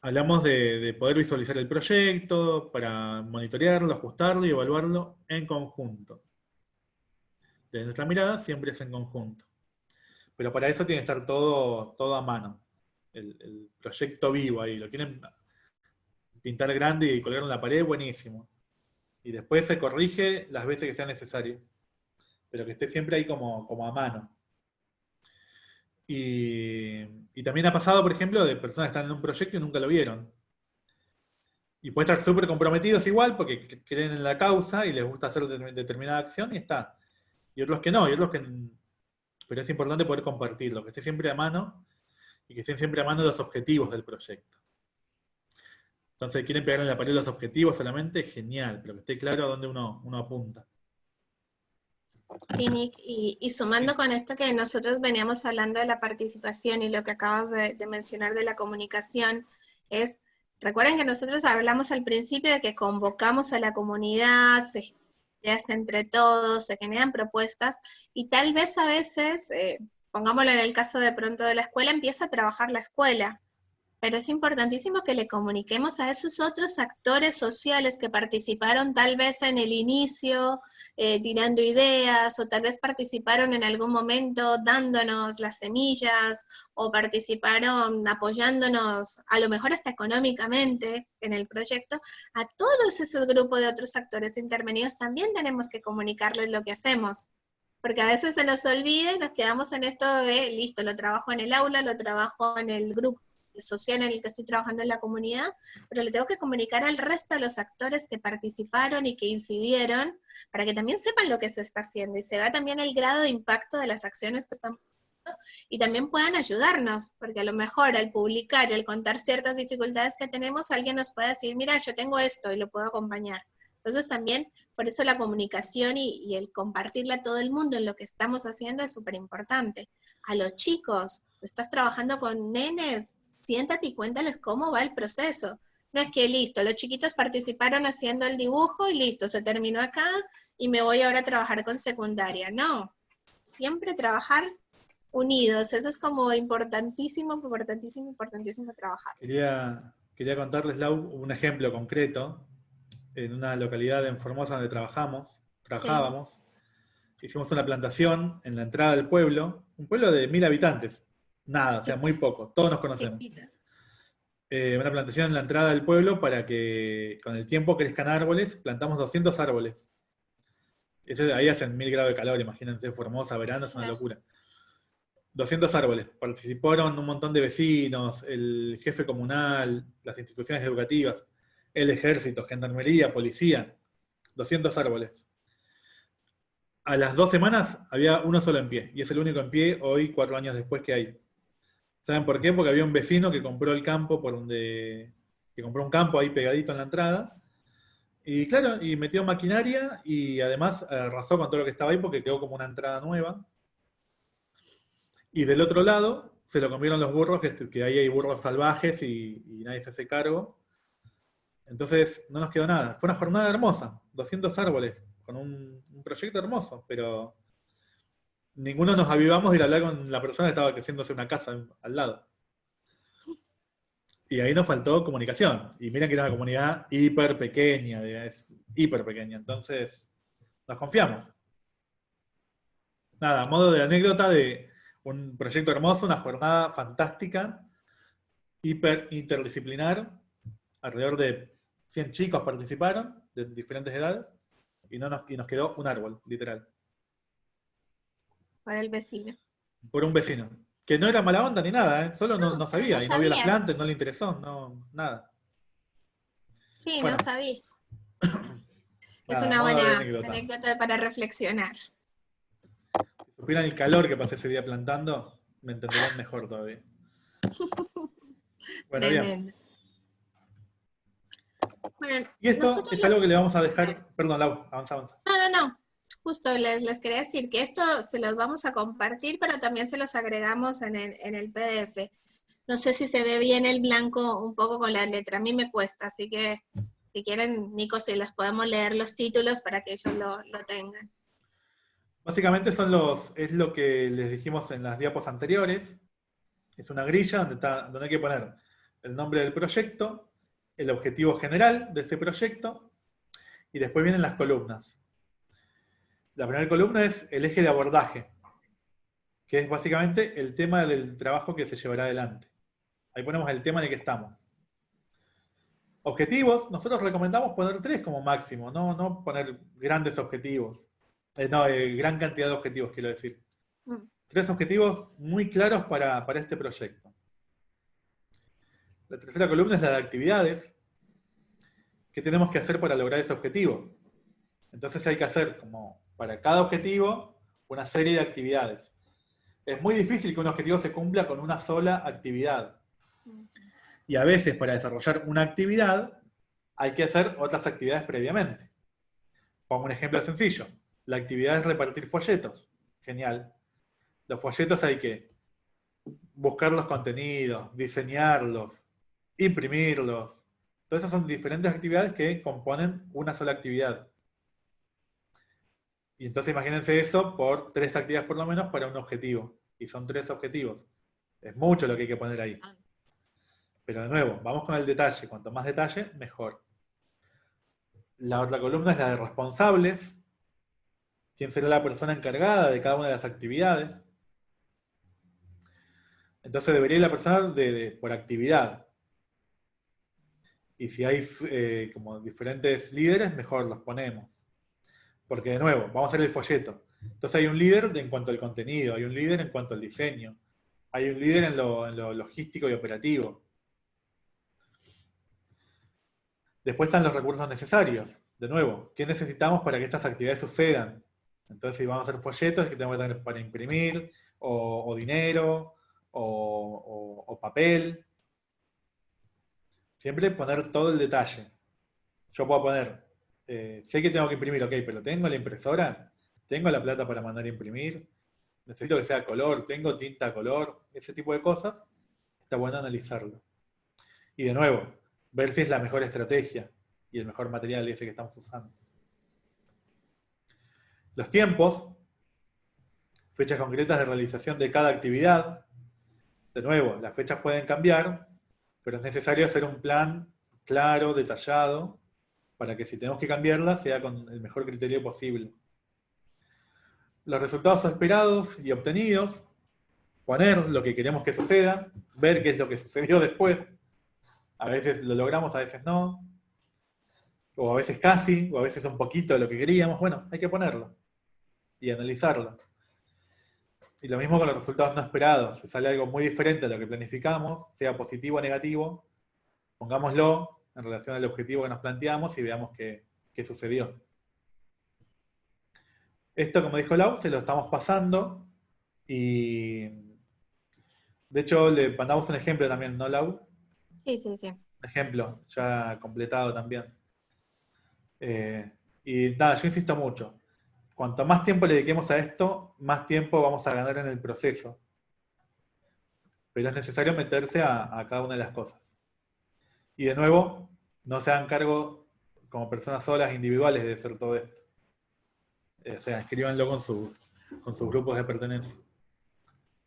hablamos de, de poder visualizar el proyecto para monitorearlo, ajustarlo y evaluarlo en conjunto. Desde nuestra mirada siempre es en conjunto. Pero para eso tiene que estar todo, todo a mano. El, proyecto vivo ahí. Lo quieren pintar grande y colgar en la pared, buenísimo. Y después se corrige las veces que sea necesario. Pero que esté siempre ahí como, como a mano. Y, también ha pasado, por ejemplo, de personas que están en un proyecto y nunca lo vieron. Y puede estar súper comprometidos igual porque creen en la causa y les gusta hacer determinada acción y está y otros que no, y otros que... Pero es importante poder compartirlo, que esté siempre a mano y que estén siempre a mano los objetivos del proyecto. Entonces, quieren pegar en la pared los objetivos solamente, genial, pero que esté claro a dónde uno, uno apunta. Y, y, sumando con esto que nosotros veníamos hablando de la participación y lo que acabas de, de, mencionar de la comunicación, es, recuerden que nosotros hablamos al principio de que convocamos a la comunidad, se ideas entre todos, se generan propuestas y tal vez a veces, eh, pongámoslo en el caso de pronto de la escuela, empieza a trabajar la escuela. Pero es importantísimo que le comuniquemos a esos otros actores sociales que participaron tal vez en el inicio, eh, tirando ideas, o tal vez participaron en algún momento dándonos las semillas, o participaron apoyándonos, a lo mejor hasta económicamente en el proyecto, a todos esos grupos de otros actores intervenidos también tenemos que comunicarles lo que hacemos porque a veces se nos olvida y nos quedamos en esto de, listo, lo trabajo en el aula, lo trabajo en el grupo social en el que estoy trabajando en la comunidad, pero le tengo que comunicar al resto de los actores que participaron y que incidieron, para que también sepan lo que se está haciendo y se vea también el grado de impacto de las acciones que están y también puedan ayudarnos, porque a lo mejor al publicar y al contar ciertas dificultades que tenemos, alguien nos puede decir, mira, yo tengo esto y lo puedo acompañar. Entonces también, por eso la comunicación y, el compartirle a todo el mundo en lo que estamos haciendo es súper importante. A los chicos, estás trabajando con nenes, siéntate y cuéntales cómo va el proceso. No es que listo, los chiquitos participaron haciendo el dibujo y listo, se terminó acá y me voy ahora a trabajar con secundaria. No, siempre trabajar unidos, eso es como importantísimo, importantísimo, importantísimo trabajar. Quería, quería contarles, Lau, un ejemplo concreto. En una localidad en Formosa donde trabajamos, trabajábamos, hicimos una plantación en la entrada del pueblo, un pueblo de mil habitantes, Nada, o sea, muy poco. Todos nos conocemos. Eh, una plantación en la entrada del pueblo para que con el tiempo crezcan árboles. Plantamos 200 árboles. Ese- ahí hacen mil grados de calor, imagínense, Formosa, verano, es una locura. 200 árboles. Participaron un montón de vecinos, el jefe comunal, las instituciones educativas, el ejército, gendarmería, policía. 200 árboles. A las dos semanas había uno solo en pie, y es el único en pie hoy, cuatro años después que hay. ¿Saben por qué? Porque había un vecino que compró el campo por donde. que compró un campo ahí pegadito en la entrada. Y claro, y metió maquinaria y además arrasó con todo lo que estaba ahí porque quedó como una entrada nueva. Y del otro lado se lo comieron los burros, que, que ahí hay burros salvajes y, y nadie se hace cargo. Entonces no nos quedó nada. Fue una jornada hermosa, 200 árboles, con un, proyecto hermoso, pero ninguno nos avivamos de ir a hablar con la persona que estaba creciéndose una casa al lado. Y ahí nos faltó comunicación. Y miren que era una comunidad hiper pequeña, es hiper pequeña. Entonces, nos confiamos. Nada, modo de anécdota de un proyecto hermoso, una jornada fantástica, hiper interdisciplinar. Alrededor de 100 chicos participaron, de diferentes edades, y, no nos, y nos quedó un árbol, literal. Para el vecino. Por un vecino. Que no era mala onda ni nada, ¿eh? solo no, No, no sabía, no y no vio las sabía. plantas, no le interesó, no, nada. Sí, Bueno. no sabía. Es una buena anécdota. anécdota para reflexionar. Si supieran el calor que pasé ese día plantando, me entenderían mejor todavía. Bueno, bien. Bueno, Y esto es algo que le vamos a dejar. Perdón, Lau, avanza, avanza. No, no, no. Justo les, les quería decir que esto se los vamos a compartir, pero también se los agregamos en el, en el PDF. No sé si se ve bien el blanco un poco con la letra. A mí me cuesta, así que si quieren, Nico, si les podemos leer los títulos para que ellos lo, lo tengan. Básicamente son los, es lo que les dijimos en las diapos anteriores. Es una grilla donde, está, donde hay que poner el nombre del proyecto, el objetivo general de ese proyecto, y después vienen las columnas. La primera columna es el eje de abordaje, que es básicamente el tema del trabajo que se llevará adelante. Ahí ponemos el tema en el que estamos. Objetivos, nosotros recomendamos poner tres como máximo, no, no poner grandes objetivos. Eh, no, eh, gran cantidad de objetivos, quiero decir. Mm. Tres objetivos muy claros para, para este proyecto. La tercera columna es la de actividades. ¿Qué tenemos que hacer para lograr ese objetivo? Entonces hay que hacer, como para cada objetivo, una serie de actividades. Es muy difícil que un objetivo se cumpla con una sola actividad. Y a veces para desarrollar una actividad hay que hacer otras actividades previamente. Pongo un ejemplo sencillo. La actividad es repartir folletos. Genial. Los folletos hay que buscar los contenidos, diseñarlos, imprimirlos. Todas esas son diferentes actividades que componen una sola actividad. Y entonces imagínense eso por tres actividades por lo menos para un objetivo. Y son tres objetivos. Es mucho lo que hay que poner ahí. Pero de nuevo, vamos con el detalle. Cuanto más detalle, mejor. La otra columna es la de responsables. ¿Quién será la persona encargada de cada una de las actividades? Entonces debería ir la persona de, de- por actividad. Y si hay eh, como diferentes líderes, mejor los ponemos. Porque de nuevo, vamos a hacer el folleto. Entonces hay un líder de- en cuanto al contenido, hay un líder en cuanto al diseño, hay un líder en lo, en lo logístico y operativo. Después están los recursos necesarios. De nuevo, ¿qué necesitamos para que estas actividades sucedan? Entonces, si vamos a hacer folletos, que tenemos que tener para imprimir, o, dinero, o papel. Siempre poner todo el detalle. Yo puedo poner, eh, sé que tengo que imprimir, ok, pero tengo la impresora, tengo la plata para mandar a imprimir, necesito que sea color, tengo tinta color, ese tipo de cosas, está bueno analizarlo. Y de nuevo, ver si es la mejor estrategia y el mejor material ese que estamos usando. Los tiempos, fechas concretas de realización de cada actividad. De nuevo, las fechas pueden cambiar, pero es necesario hacer un plan claro, detallado, para que si tenemos que cambiarla sea con el mejor criterio posible. Los resultados esperados y obtenidos, poner lo que queremos que suceda, ver qué es lo que sucedió después. A veces lo logramos, a veces no. o a veces casi, o a veces un poquito de lo que queríamos, bueno, hay que ponerlo y analizarlo. Y lo mismo con los resultados no esperados. Si sale algo muy diferente a lo que planificamos, sea positivo o negativo, pongámoslo en relación al objetivo que nos planteamos y veamos qué, qué sucedió. Esto, como dijo Lau, se lo estamos pasando y de hecho le mandamos un ejemplo también, ¿no, Lau? Sí, sí, sí. Ejemplo, ya completado también. Eh, y nada, yo insisto mucho. Cuanto más tiempo le dediquemos a esto, más tiempo vamos a ganar en el proceso. Pero es necesario meterse a, cada una de las cosas. Y de nuevo, no se hagan cargo como personas solas, individuales, de hacer todo esto. Eh, o sea, escríbanlo con sus, grupos de pertenencia.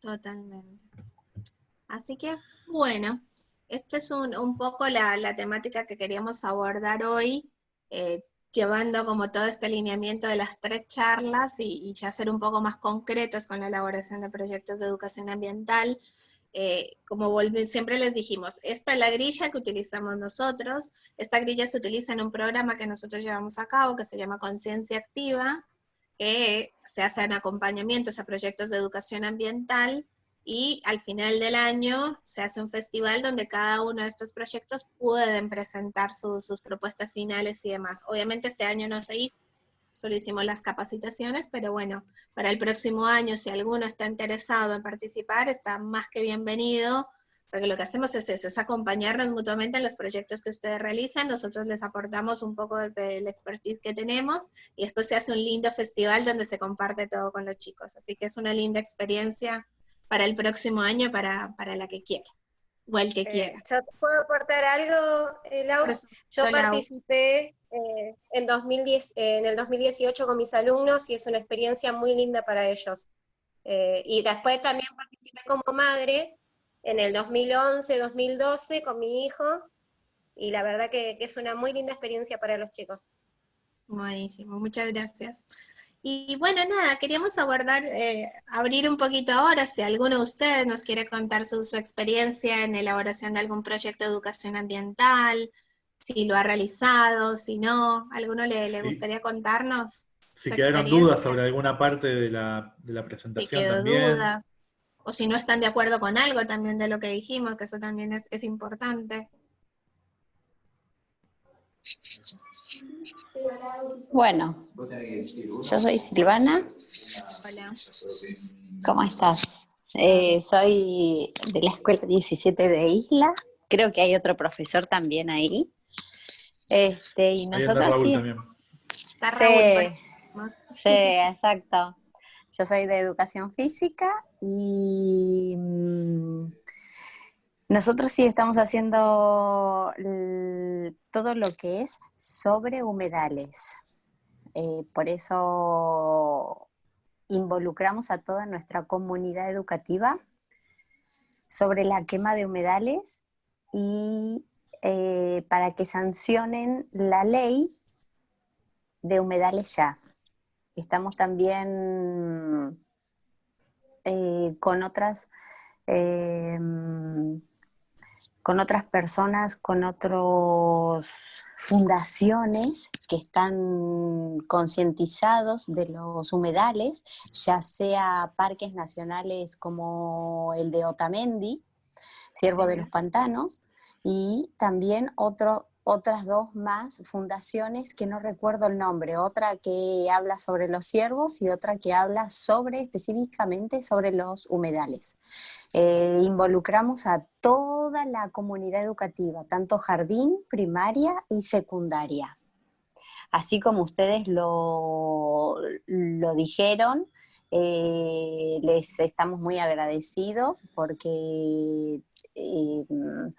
Totalmente. Así que, bueno, esto es un, poco la, la, temática que queríamos abordar hoy. Eh, llevando como todo este alineamiento de las tres charlas y, ya ser un poco más concretos con la elaboración de proyectos de educación ambiental. Eh, como siempre les dijimos, esta es la grilla que utilizamos nosotros, esta grilla se utiliza en un programa que nosotros llevamos a cabo que se llama Conciencia Activa, que se hacen acompañamientos a proyectos de educación ambiental y al final del año se hace un festival donde cada uno de estos proyectos pueden presentar sus propuestas finales y demás. Obviamente este año no se hizo, solo hicimos las capacitaciones, pero bueno, para el próximo año si alguno está interesado en participar, está más que bienvenido, porque lo que hacemos es eso, es acompañarnos mutuamente en los proyectos que ustedes realizan, nosotros les aportamos un poco desde el expertise que tenemos, y después se hace un lindo festival donde se comparte todo con los chicos, así que es una linda experiencia para el próximo año para, la que quiera, o el que eh, quiera. ¿Yo te puedo aportar algo, eh, Laura? Yo participé eh, en, 2010, en el 2018 con mis alumnos y es una experiencia muy linda para ellos. y después también participé como madre en el 2011, 2012 con mi hijo, y la verdad que, que es una muy linda experiencia para los chicos. Buenísimo, muchas gracias. Y bueno, nada, queríamos abordar, eh, abrir un poquito ahora, si alguno de ustedes nos quiere contar su, experiencia en elaboración de algún proyecto de educación ambiental, si lo ha realizado, si no, ¿alguno le, le gustaría contarnos? Si quedaron dudas sobre alguna parte de la, de la presentación si también. Dudas, o si no están de acuerdo con algo también de lo que dijimos, que eso también es, es importante. Bueno, yo soy Silvana. Hola. ¿Cómo estás? Eh, soy de la Escuela 17 de Isla. Creo que hay otro profesor también ahí. Este, y nosotros sí. Está sí, exacto. Yo soy de educación física y mm, nosotros sí estamos haciendo todo lo que es sobre humedales. Eh, por eso involucramos a toda nuestra comunidad educativa sobre la quema de humedales y eh, para que sancionen la ley de humedales ya. Estamos también eh, con otras con otras personas, con otras fundaciones que están concientizados de los humedales, ya sea parques nacionales como el de Otamendi, Siervo de los Pantanos, y también otro, otras dos más fundaciones que no recuerdo el nombre, otra que habla sobre los ciervos y otra que habla sobre específicamente sobre los humedales. Eh, involucramos a toda la comunidad educativa, tanto jardín, primaria y secundaria. Así como ustedes lo, lo dijeron, eh, les estamos muy agradecidos porque eh,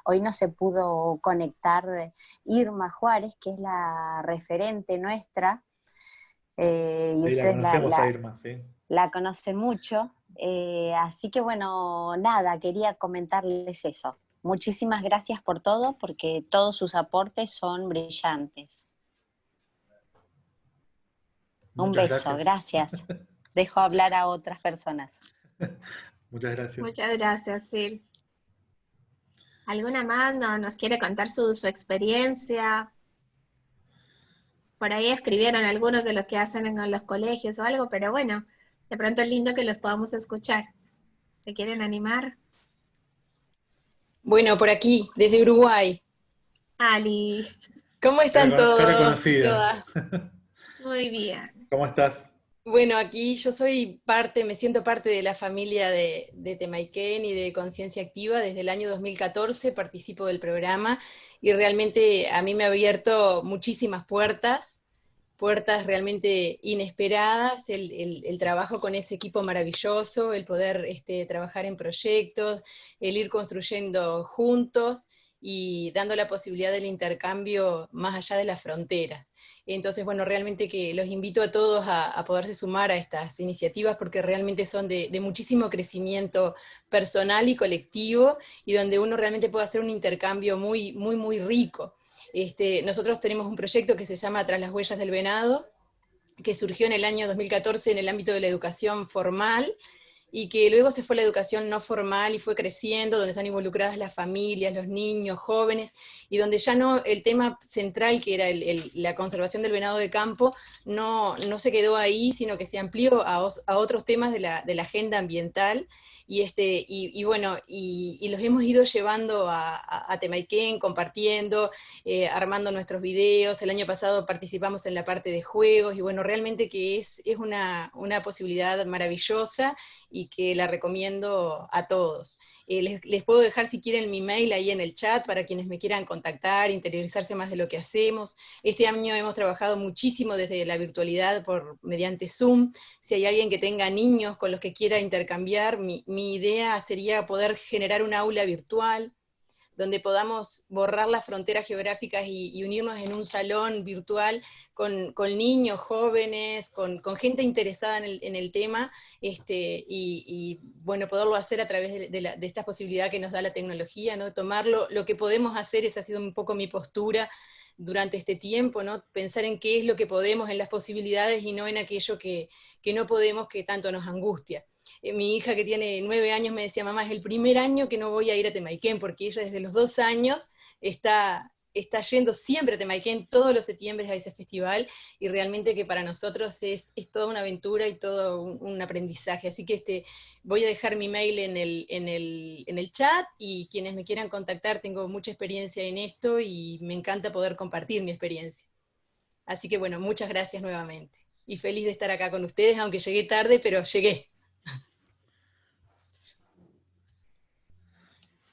hoy no se pudo conectar Irma Juárez, que es la referente nuestra. Eh, y usted la, la, Irma, sí. la conoce mucho. Eh, así que bueno, nada, quería comentarles eso. Muchísimas gracias por todo, porque todos sus aportes son brillantes. Un beso, gracias. Dejo hablar a otras personas. Muchas gracias. Muchas gracias, Phil. ¿Alguna más no, nos quiere contar su, experiencia? por ahí escribieron algunos de lo que hacen en los colegios o algo, pero bueno, de pronto es lindo que los podamos escuchar. ¿Se quieren animar? Bueno, por aquí, desde Uruguay. Ali. ¿Cómo están todos? Muy bien. ¿Cómo estás? Bueno, aquí yo soy parte, me siento parte de la familia de, de Temaiken y de Conciencia Activa. Desde el año 2014 participo del programa y realmente a mí me ha abierto muchísimas puertas, puertas realmente inesperadas, el, trabajo con ese equipo maravilloso, el poder este, trabajar en proyectos, el ir construyendo juntos y dando la posibilidad del intercambio más allá de las fronteras. Entonces, bueno, realmente que los invito a todos a, poderse sumar a estas iniciativas porque realmente son de, muchísimo crecimiento personal y colectivo y donde uno realmente puede hacer un intercambio muy, muy, muy rico. Este, nosotros tenemos un proyecto que se llama Tras las huellas del venado, que surgió en el año 2014 en el ámbito de la educación formal, y que luego se fue a la educación no formal y fue creciendo, donde están involucradas las familias, los niños, jóvenes, y donde ya no, el tema central, que era la conservación del venado de campo, no, no se quedó ahí, sino que se amplió a, a otros temas de la, de la agenda ambiental, y, este, y, bueno, y, los hemos ido llevando a, a, compartiendo, eh, armando nuestros videos, el año pasado participamos en la parte de juegos, y bueno, realmente que es, es una, una posibilidad maravillosa, y que la recomiendo a todos. Eh, les, puedo dejar si quieren mi mail ahí en el chat para quienes me quieran contactar, interiorizarse más de lo que hacemos. Este año hemos trabajado muchísimo desde la virtualidad por, mediante Zoom. Si hay alguien que tenga niños con los que quiera intercambiar, mi, mi idea sería poder generar un aula virtual, donde podamos borrar las fronteras geográficas y, unirnos en un salón virtual con, niños, jóvenes, con, gente interesada en el, tema, este, y, bueno, poderlo hacer a través de, esta posibilidad que nos da la tecnología, ¿no? Tomarlo, lo que podemos hacer, esa ha sido un poco mi postura durante este tiempo, ¿no? Pensar en qué es lo que podemos, en las posibilidades, y no en aquello que, que no podemos, que tanto nos angustia. Eh, mi hija que tiene nueve años me decía, mamá, es el primer año que no voy a ir a Temaiken, porque ella desde los dos años está, está yendo siempre a Temaiken todos los septiembre a ese festival, y realmente que para nosotros es, toda una aventura y todo un, aprendizaje. Así que este, voy a dejar mi mail en el, en, el, en el chat, y quienes me quieran contactar, tengo mucha experiencia en esto, y me encanta poder compartir mi experiencia. Así que bueno, muchas gracias nuevamente. Y feliz de estar acá con ustedes, aunque llegué tarde, pero llegué.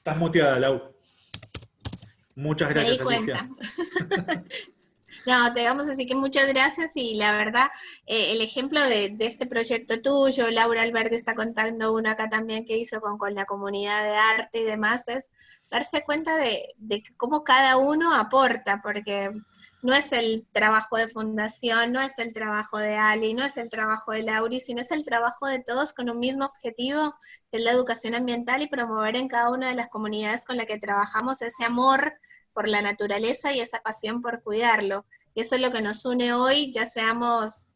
Estás muteada, Lau. Muchas gracias, Alicia. No, te vamos a decir que muchas gracias y la verdad, eh, el ejemplo de, este proyecto tuyo, Laura Alberti está contando uno acá también que hizo con, con la comunidad de arte y demás, es darse cuenta de, de cómo cada uno aporta, porque no es el trabajo de fundación, no es el trabajo de Ali, no es el trabajo de Lauri, sino es el trabajo de todos con un mismo objetivo, que es la educación ambiental y promover en cada una de las comunidades con las que trabajamos ese amor por la naturaleza y esa pasión por cuidarlo. Y eso es lo que nos une hoy, ya seamos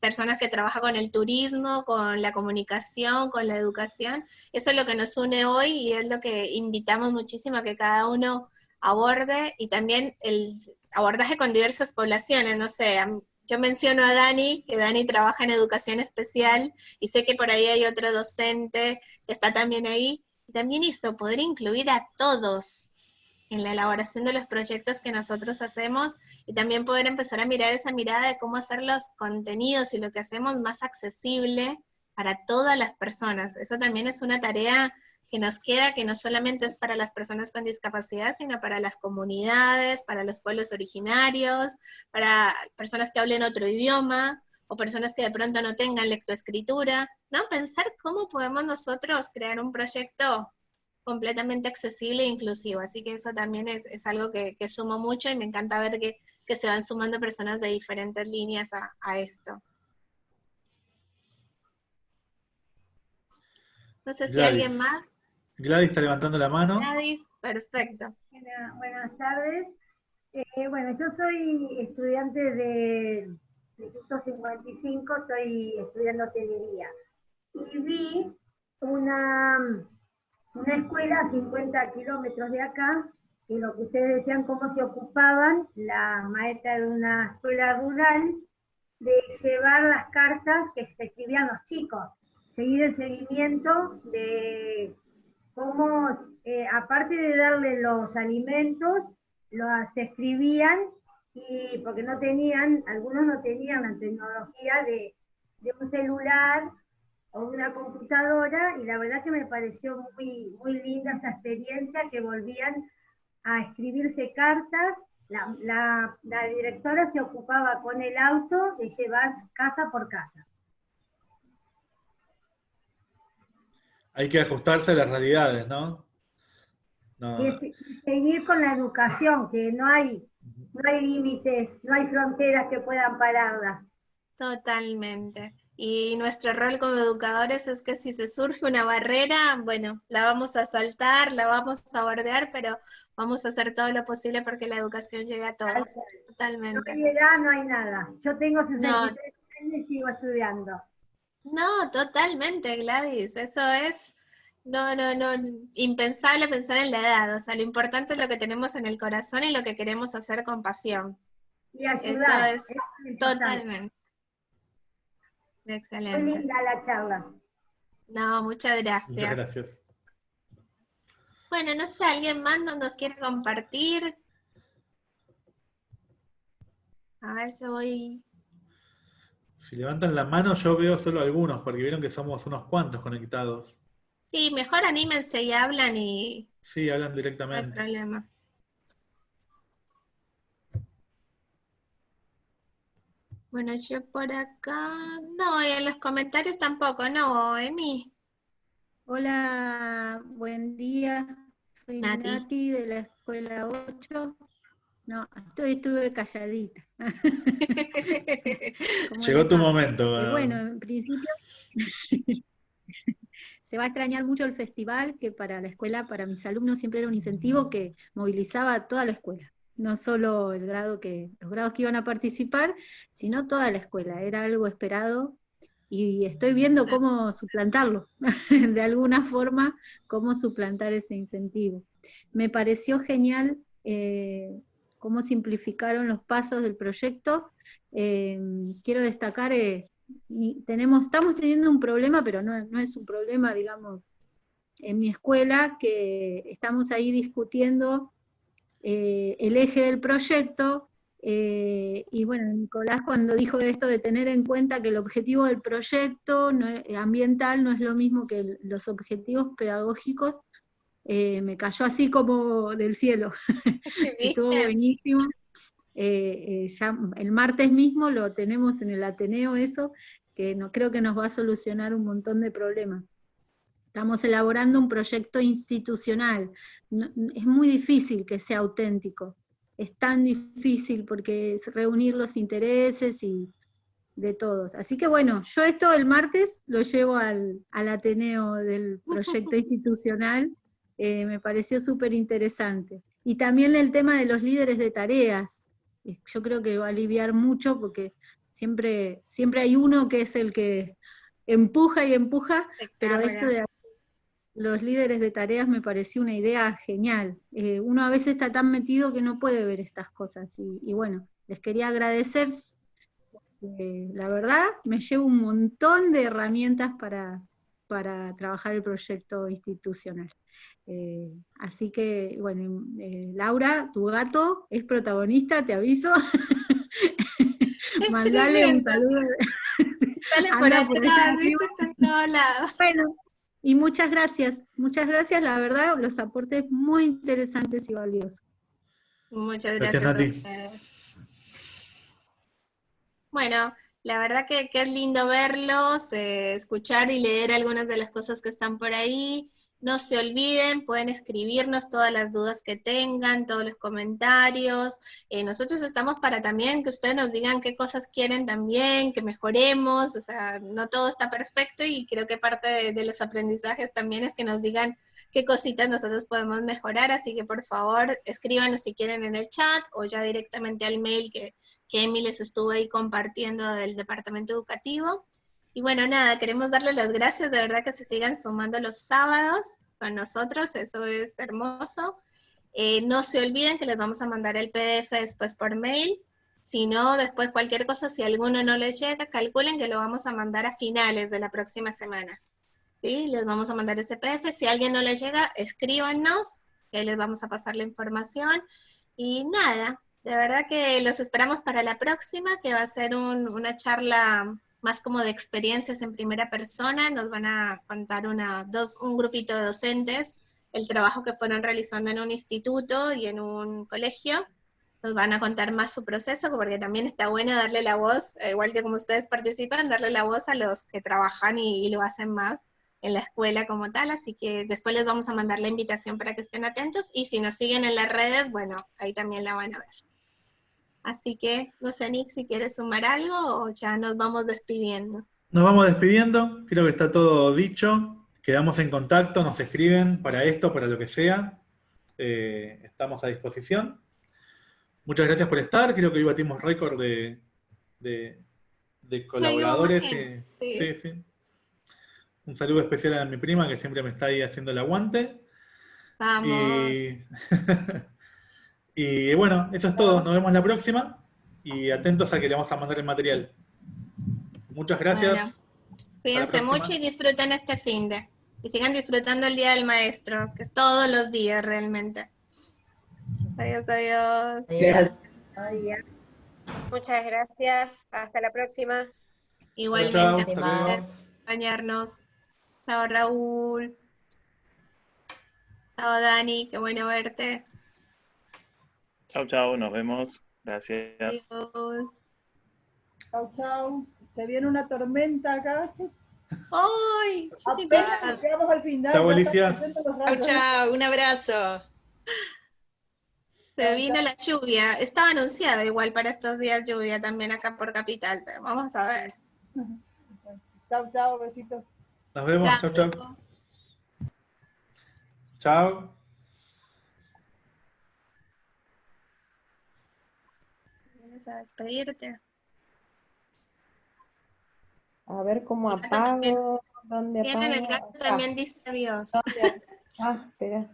personas que trabajan con el turismo, con la comunicación, con la educación. Eso es lo que nos une hoy y es lo que invitamos muchísimo a que cada uno aborde y también el abordaje con diversas poblaciones, no sé, yo menciono a Dani, que Dani trabaja en educación especial y sé que por ahí hay otro docente que está también ahí, también esto, poder incluir a todos en la elaboración de los proyectos que nosotros hacemos y también poder empezar a mirar esa mirada de cómo hacer los contenidos y lo que hacemos más accesible para todas las personas. Eso también es una tarea que nos queda, que no solamente es para las personas con discapacidad, sino para las comunidades, para los pueblos originarios, para personas que hablen otro idioma, o personas que de pronto no tengan lectoescritura, ¿no? Pensar cómo podemos nosotros crear un proyecto completamente accesible e inclusivo. Así que eso también es, algo que, sumo mucho y me encanta ver que, se van sumando personas de diferentes líneas a esto. No sé si alguien más. Gladys está levantando la mano. Gladys, perfecto. buenas tardes. Eh, bueno, yo soy estudiante de Instituto 55, estoy estudiando hotelería. Y vi una, una escuela a 50 kilómetros de acá y lo que ustedes decían, cómo se ocupaban la maestra de una escuela rural de llevar las cartas que se escribían los chicos, seguir el seguimiento de cómo, eh, aparte de darle los alimentos, los escribían y porque no tenían, algunos no tenían la tecnología de, un celular o una computadora y la verdad que me pareció muy, muy linda esa experiencia que volvían a escribirse cartas. La, directora se ocupaba con el auto de llevar casa por casa. Hay que ajustarse a las realidades, ¿no? Y seguir con la educación, que no hay, no hay límites, no hay fronteras que puedan pararlas. Totalmente. Y nuestro rol como educadores es que si se surge una barrera, bueno, la vamos a saltar, la vamos a bordear, pero vamos a hacer todo lo posible porque la educación llegue a todos. Totalmente. No hay edad, no hay nada. Yo tengo 63 años y sigo estudiando. No, totalmente, Gladys. Eso es, no, no, no, impensable pensar en la edad. O sea, lo importante es lo que tenemos en el corazón y lo que queremos hacer con pasión. Y ayudar. Eso es totalmente. Excelente. Muy linda la charla. No, muchas gracias. Muchas gracias. Bueno, no sé, ¿alguien más nos quiere compartir? A ver, yo voy... Si levantan la mano yo veo solo algunos, porque vieron que somos unos cuantos conectados. Sí, mejor anímense y hablan y... Sí, hablan directamente. No hay problema. Bueno, yo por acá, no, y en los comentarios tampoco, no, Emi. Hola, buen día. Soy Nati, de la escuela 8. No, estoy, estuve calladita. Llegó tu momento. bueno, en principio se va a extrañar mucho el festival, que para la escuela, para mis alumnos siempre era un incentivo que movilizaba a toda la escuela no solo el grado que, los grados que iban a participar, sino toda la escuela, era algo esperado y estoy viendo cómo suplantarlo, de alguna forma, cómo suplantar ese incentivo. Me pareció genial eh, cómo simplificaron los pasos del proyecto. Eh, quiero destacar, eh, tenemos, estamos teniendo un problema, pero no, es un problema, digamos, en mi escuela, que estamos ahí discutiendo eh, el eje del proyecto, y bueno, Nicolás cuando dijo esto de tener en cuenta que el objetivo del proyecto ambiental no es lo mismo que los objetivos pedagógicos, eh, me cayó así como del cielo. Estuvo buenísimo. ya el martes mismo lo tenemos en el Ateneo eso, que no, creo que nos va a solucionar un montón de problemas. Estamos elaborando un proyecto institucional. es muy difícil que sea auténtico. Es tan difícil porque es reunir los intereses y de todos. Así que bueno, yo esto el martes lo llevo al, Ateneo del proyecto institucional. Eh, me pareció súper interesante. Y también el tema de los líderes de tareas. Yo creo que va a aliviar mucho porque siempre, siempre hay uno que es el que empuja y empuja, pero esto de los líderes de tareas me pareció una idea genial. Eh, uno a veces está tan metido que no puede ver estas cosas. Y, bueno, les quería agradecer. la verdad, me llevo un montón de herramientas para, para trabajar el proyecto institucional. Eh, así que, bueno, eh, Laura, tu gato es protagonista, te aviso. Mandale un saludo. Sale por atrás, está en todos lados. Bueno, y muchas gracias, muchas gracias, la verdad, los aportes muy interesantes y valiosos. Muchas gracias, a ustedes. Bueno, la verdad que, que, es lindo verlos, eh, escuchar y leer algunas de las cosas que están por ahí. No se olviden, pueden escribirnos todas las dudas que tengan, todos los comentarios. Eh, nosotros estamos para también que ustedes nos digan qué cosas quieren también, que mejoremos. O sea, no todo está perfecto y creo que parte de, los aprendizajes también es que nos digan qué cositas nosotros podemos mejorar. Así que por favor, escríbanos si quieren en el chat o ya directamente al mail que, que Emi les estuvo ahí compartiendo del departamento educativo. Y bueno, nada, queremos darles las gracias, de verdad que se sigan sumando los sábados con nosotros, eso es hermoso. Eh, no se olviden que les vamos a mandar el PDF después por mail. Si no, después cualquier cosa, si alguno no les llega, calculen que lo vamos a mandar a finales de la próxima semana. ¿Sí? Les vamos a mandar ese PDF. Si alguien no les llega, escríbanos, que les vamos a pasar la información. Y nada, de verdad que los esperamos para la próxima, que va a ser una charla más como de experiencias en primera persona. Nos van a contar una, dos, un grupito de docentes el trabajo que fueron realizando en un instituto y en un colegio. Nos van a contar más su proceso, porque también está bueno darle la voz, eh, igual que como ustedes participan, darle la voz a los que trabajan y, lo hacen más en la escuela como tal, así que después les vamos a mandar la invitación para que estén atentos, y si nos siguen en las redes, bueno, ahí también la van a ver. Así que, no sé, Nick, si quieres sumar algo o ya nos vamos despidiendo. Nos vamos despidiendo, creo que está todo dicho. Quedamos en contacto, nos escriben para esto, para lo que sea. Eh, estamos a disposición. Muchas gracias por estar. Creo que hoy batimos récord de, de, colaboradores. sí. sí, Un saludo especial a mi prima que siempre me está ahí haciendo el aguante. Vamos. Y, bueno, eso es todo. Nos vemos la próxima. Y atentos a que le vamos a mandar el material. Muchas gracias. Cuídense mucho y disfruten este fin de y sigan disfrutando el Día del Maestro, que es todos los días realmente. Adiós, adiós. Adiós. Muchas gracias. Hasta la próxima. Igualmente, acompañarnos. Chao, Raúl. Chao, Dani. Qué bueno verte. Chao, chao. Nos vemos. Gracias. Adiós. Chao, chao. Se viene una tormenta acá. ¡Ay! Apenas llegamos al final. Chao, Alicia. Chao, chao. Un abrazo. Se vino la lluvia. Estaba anunciada igual para estos días lluvia también acá por Capital, pero vamos a ver. Chao, chao, besitos. Nos vemos, chao, chao. Chao. A despedirte? A ver cómo apago. ¿Dónde apago? Tienen el gato también dice adiós. Ah, espera.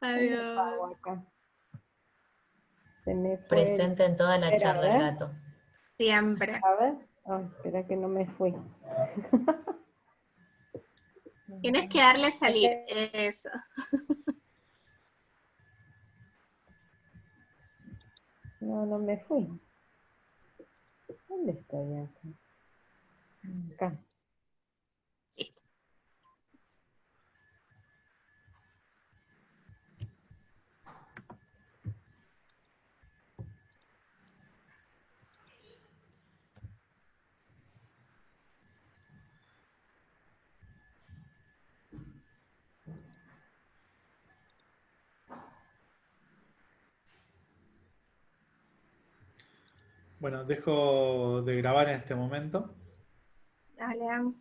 Adiós. Se me fue Presente en toda la charla el gato. Siempre. A ver. Ah, espera que no me fui. Tienes que darle salir. Eso. No, no me fui. ¿Dónde estoy acá? Acá. Bueno, dejo de grabar en este momento. Dale.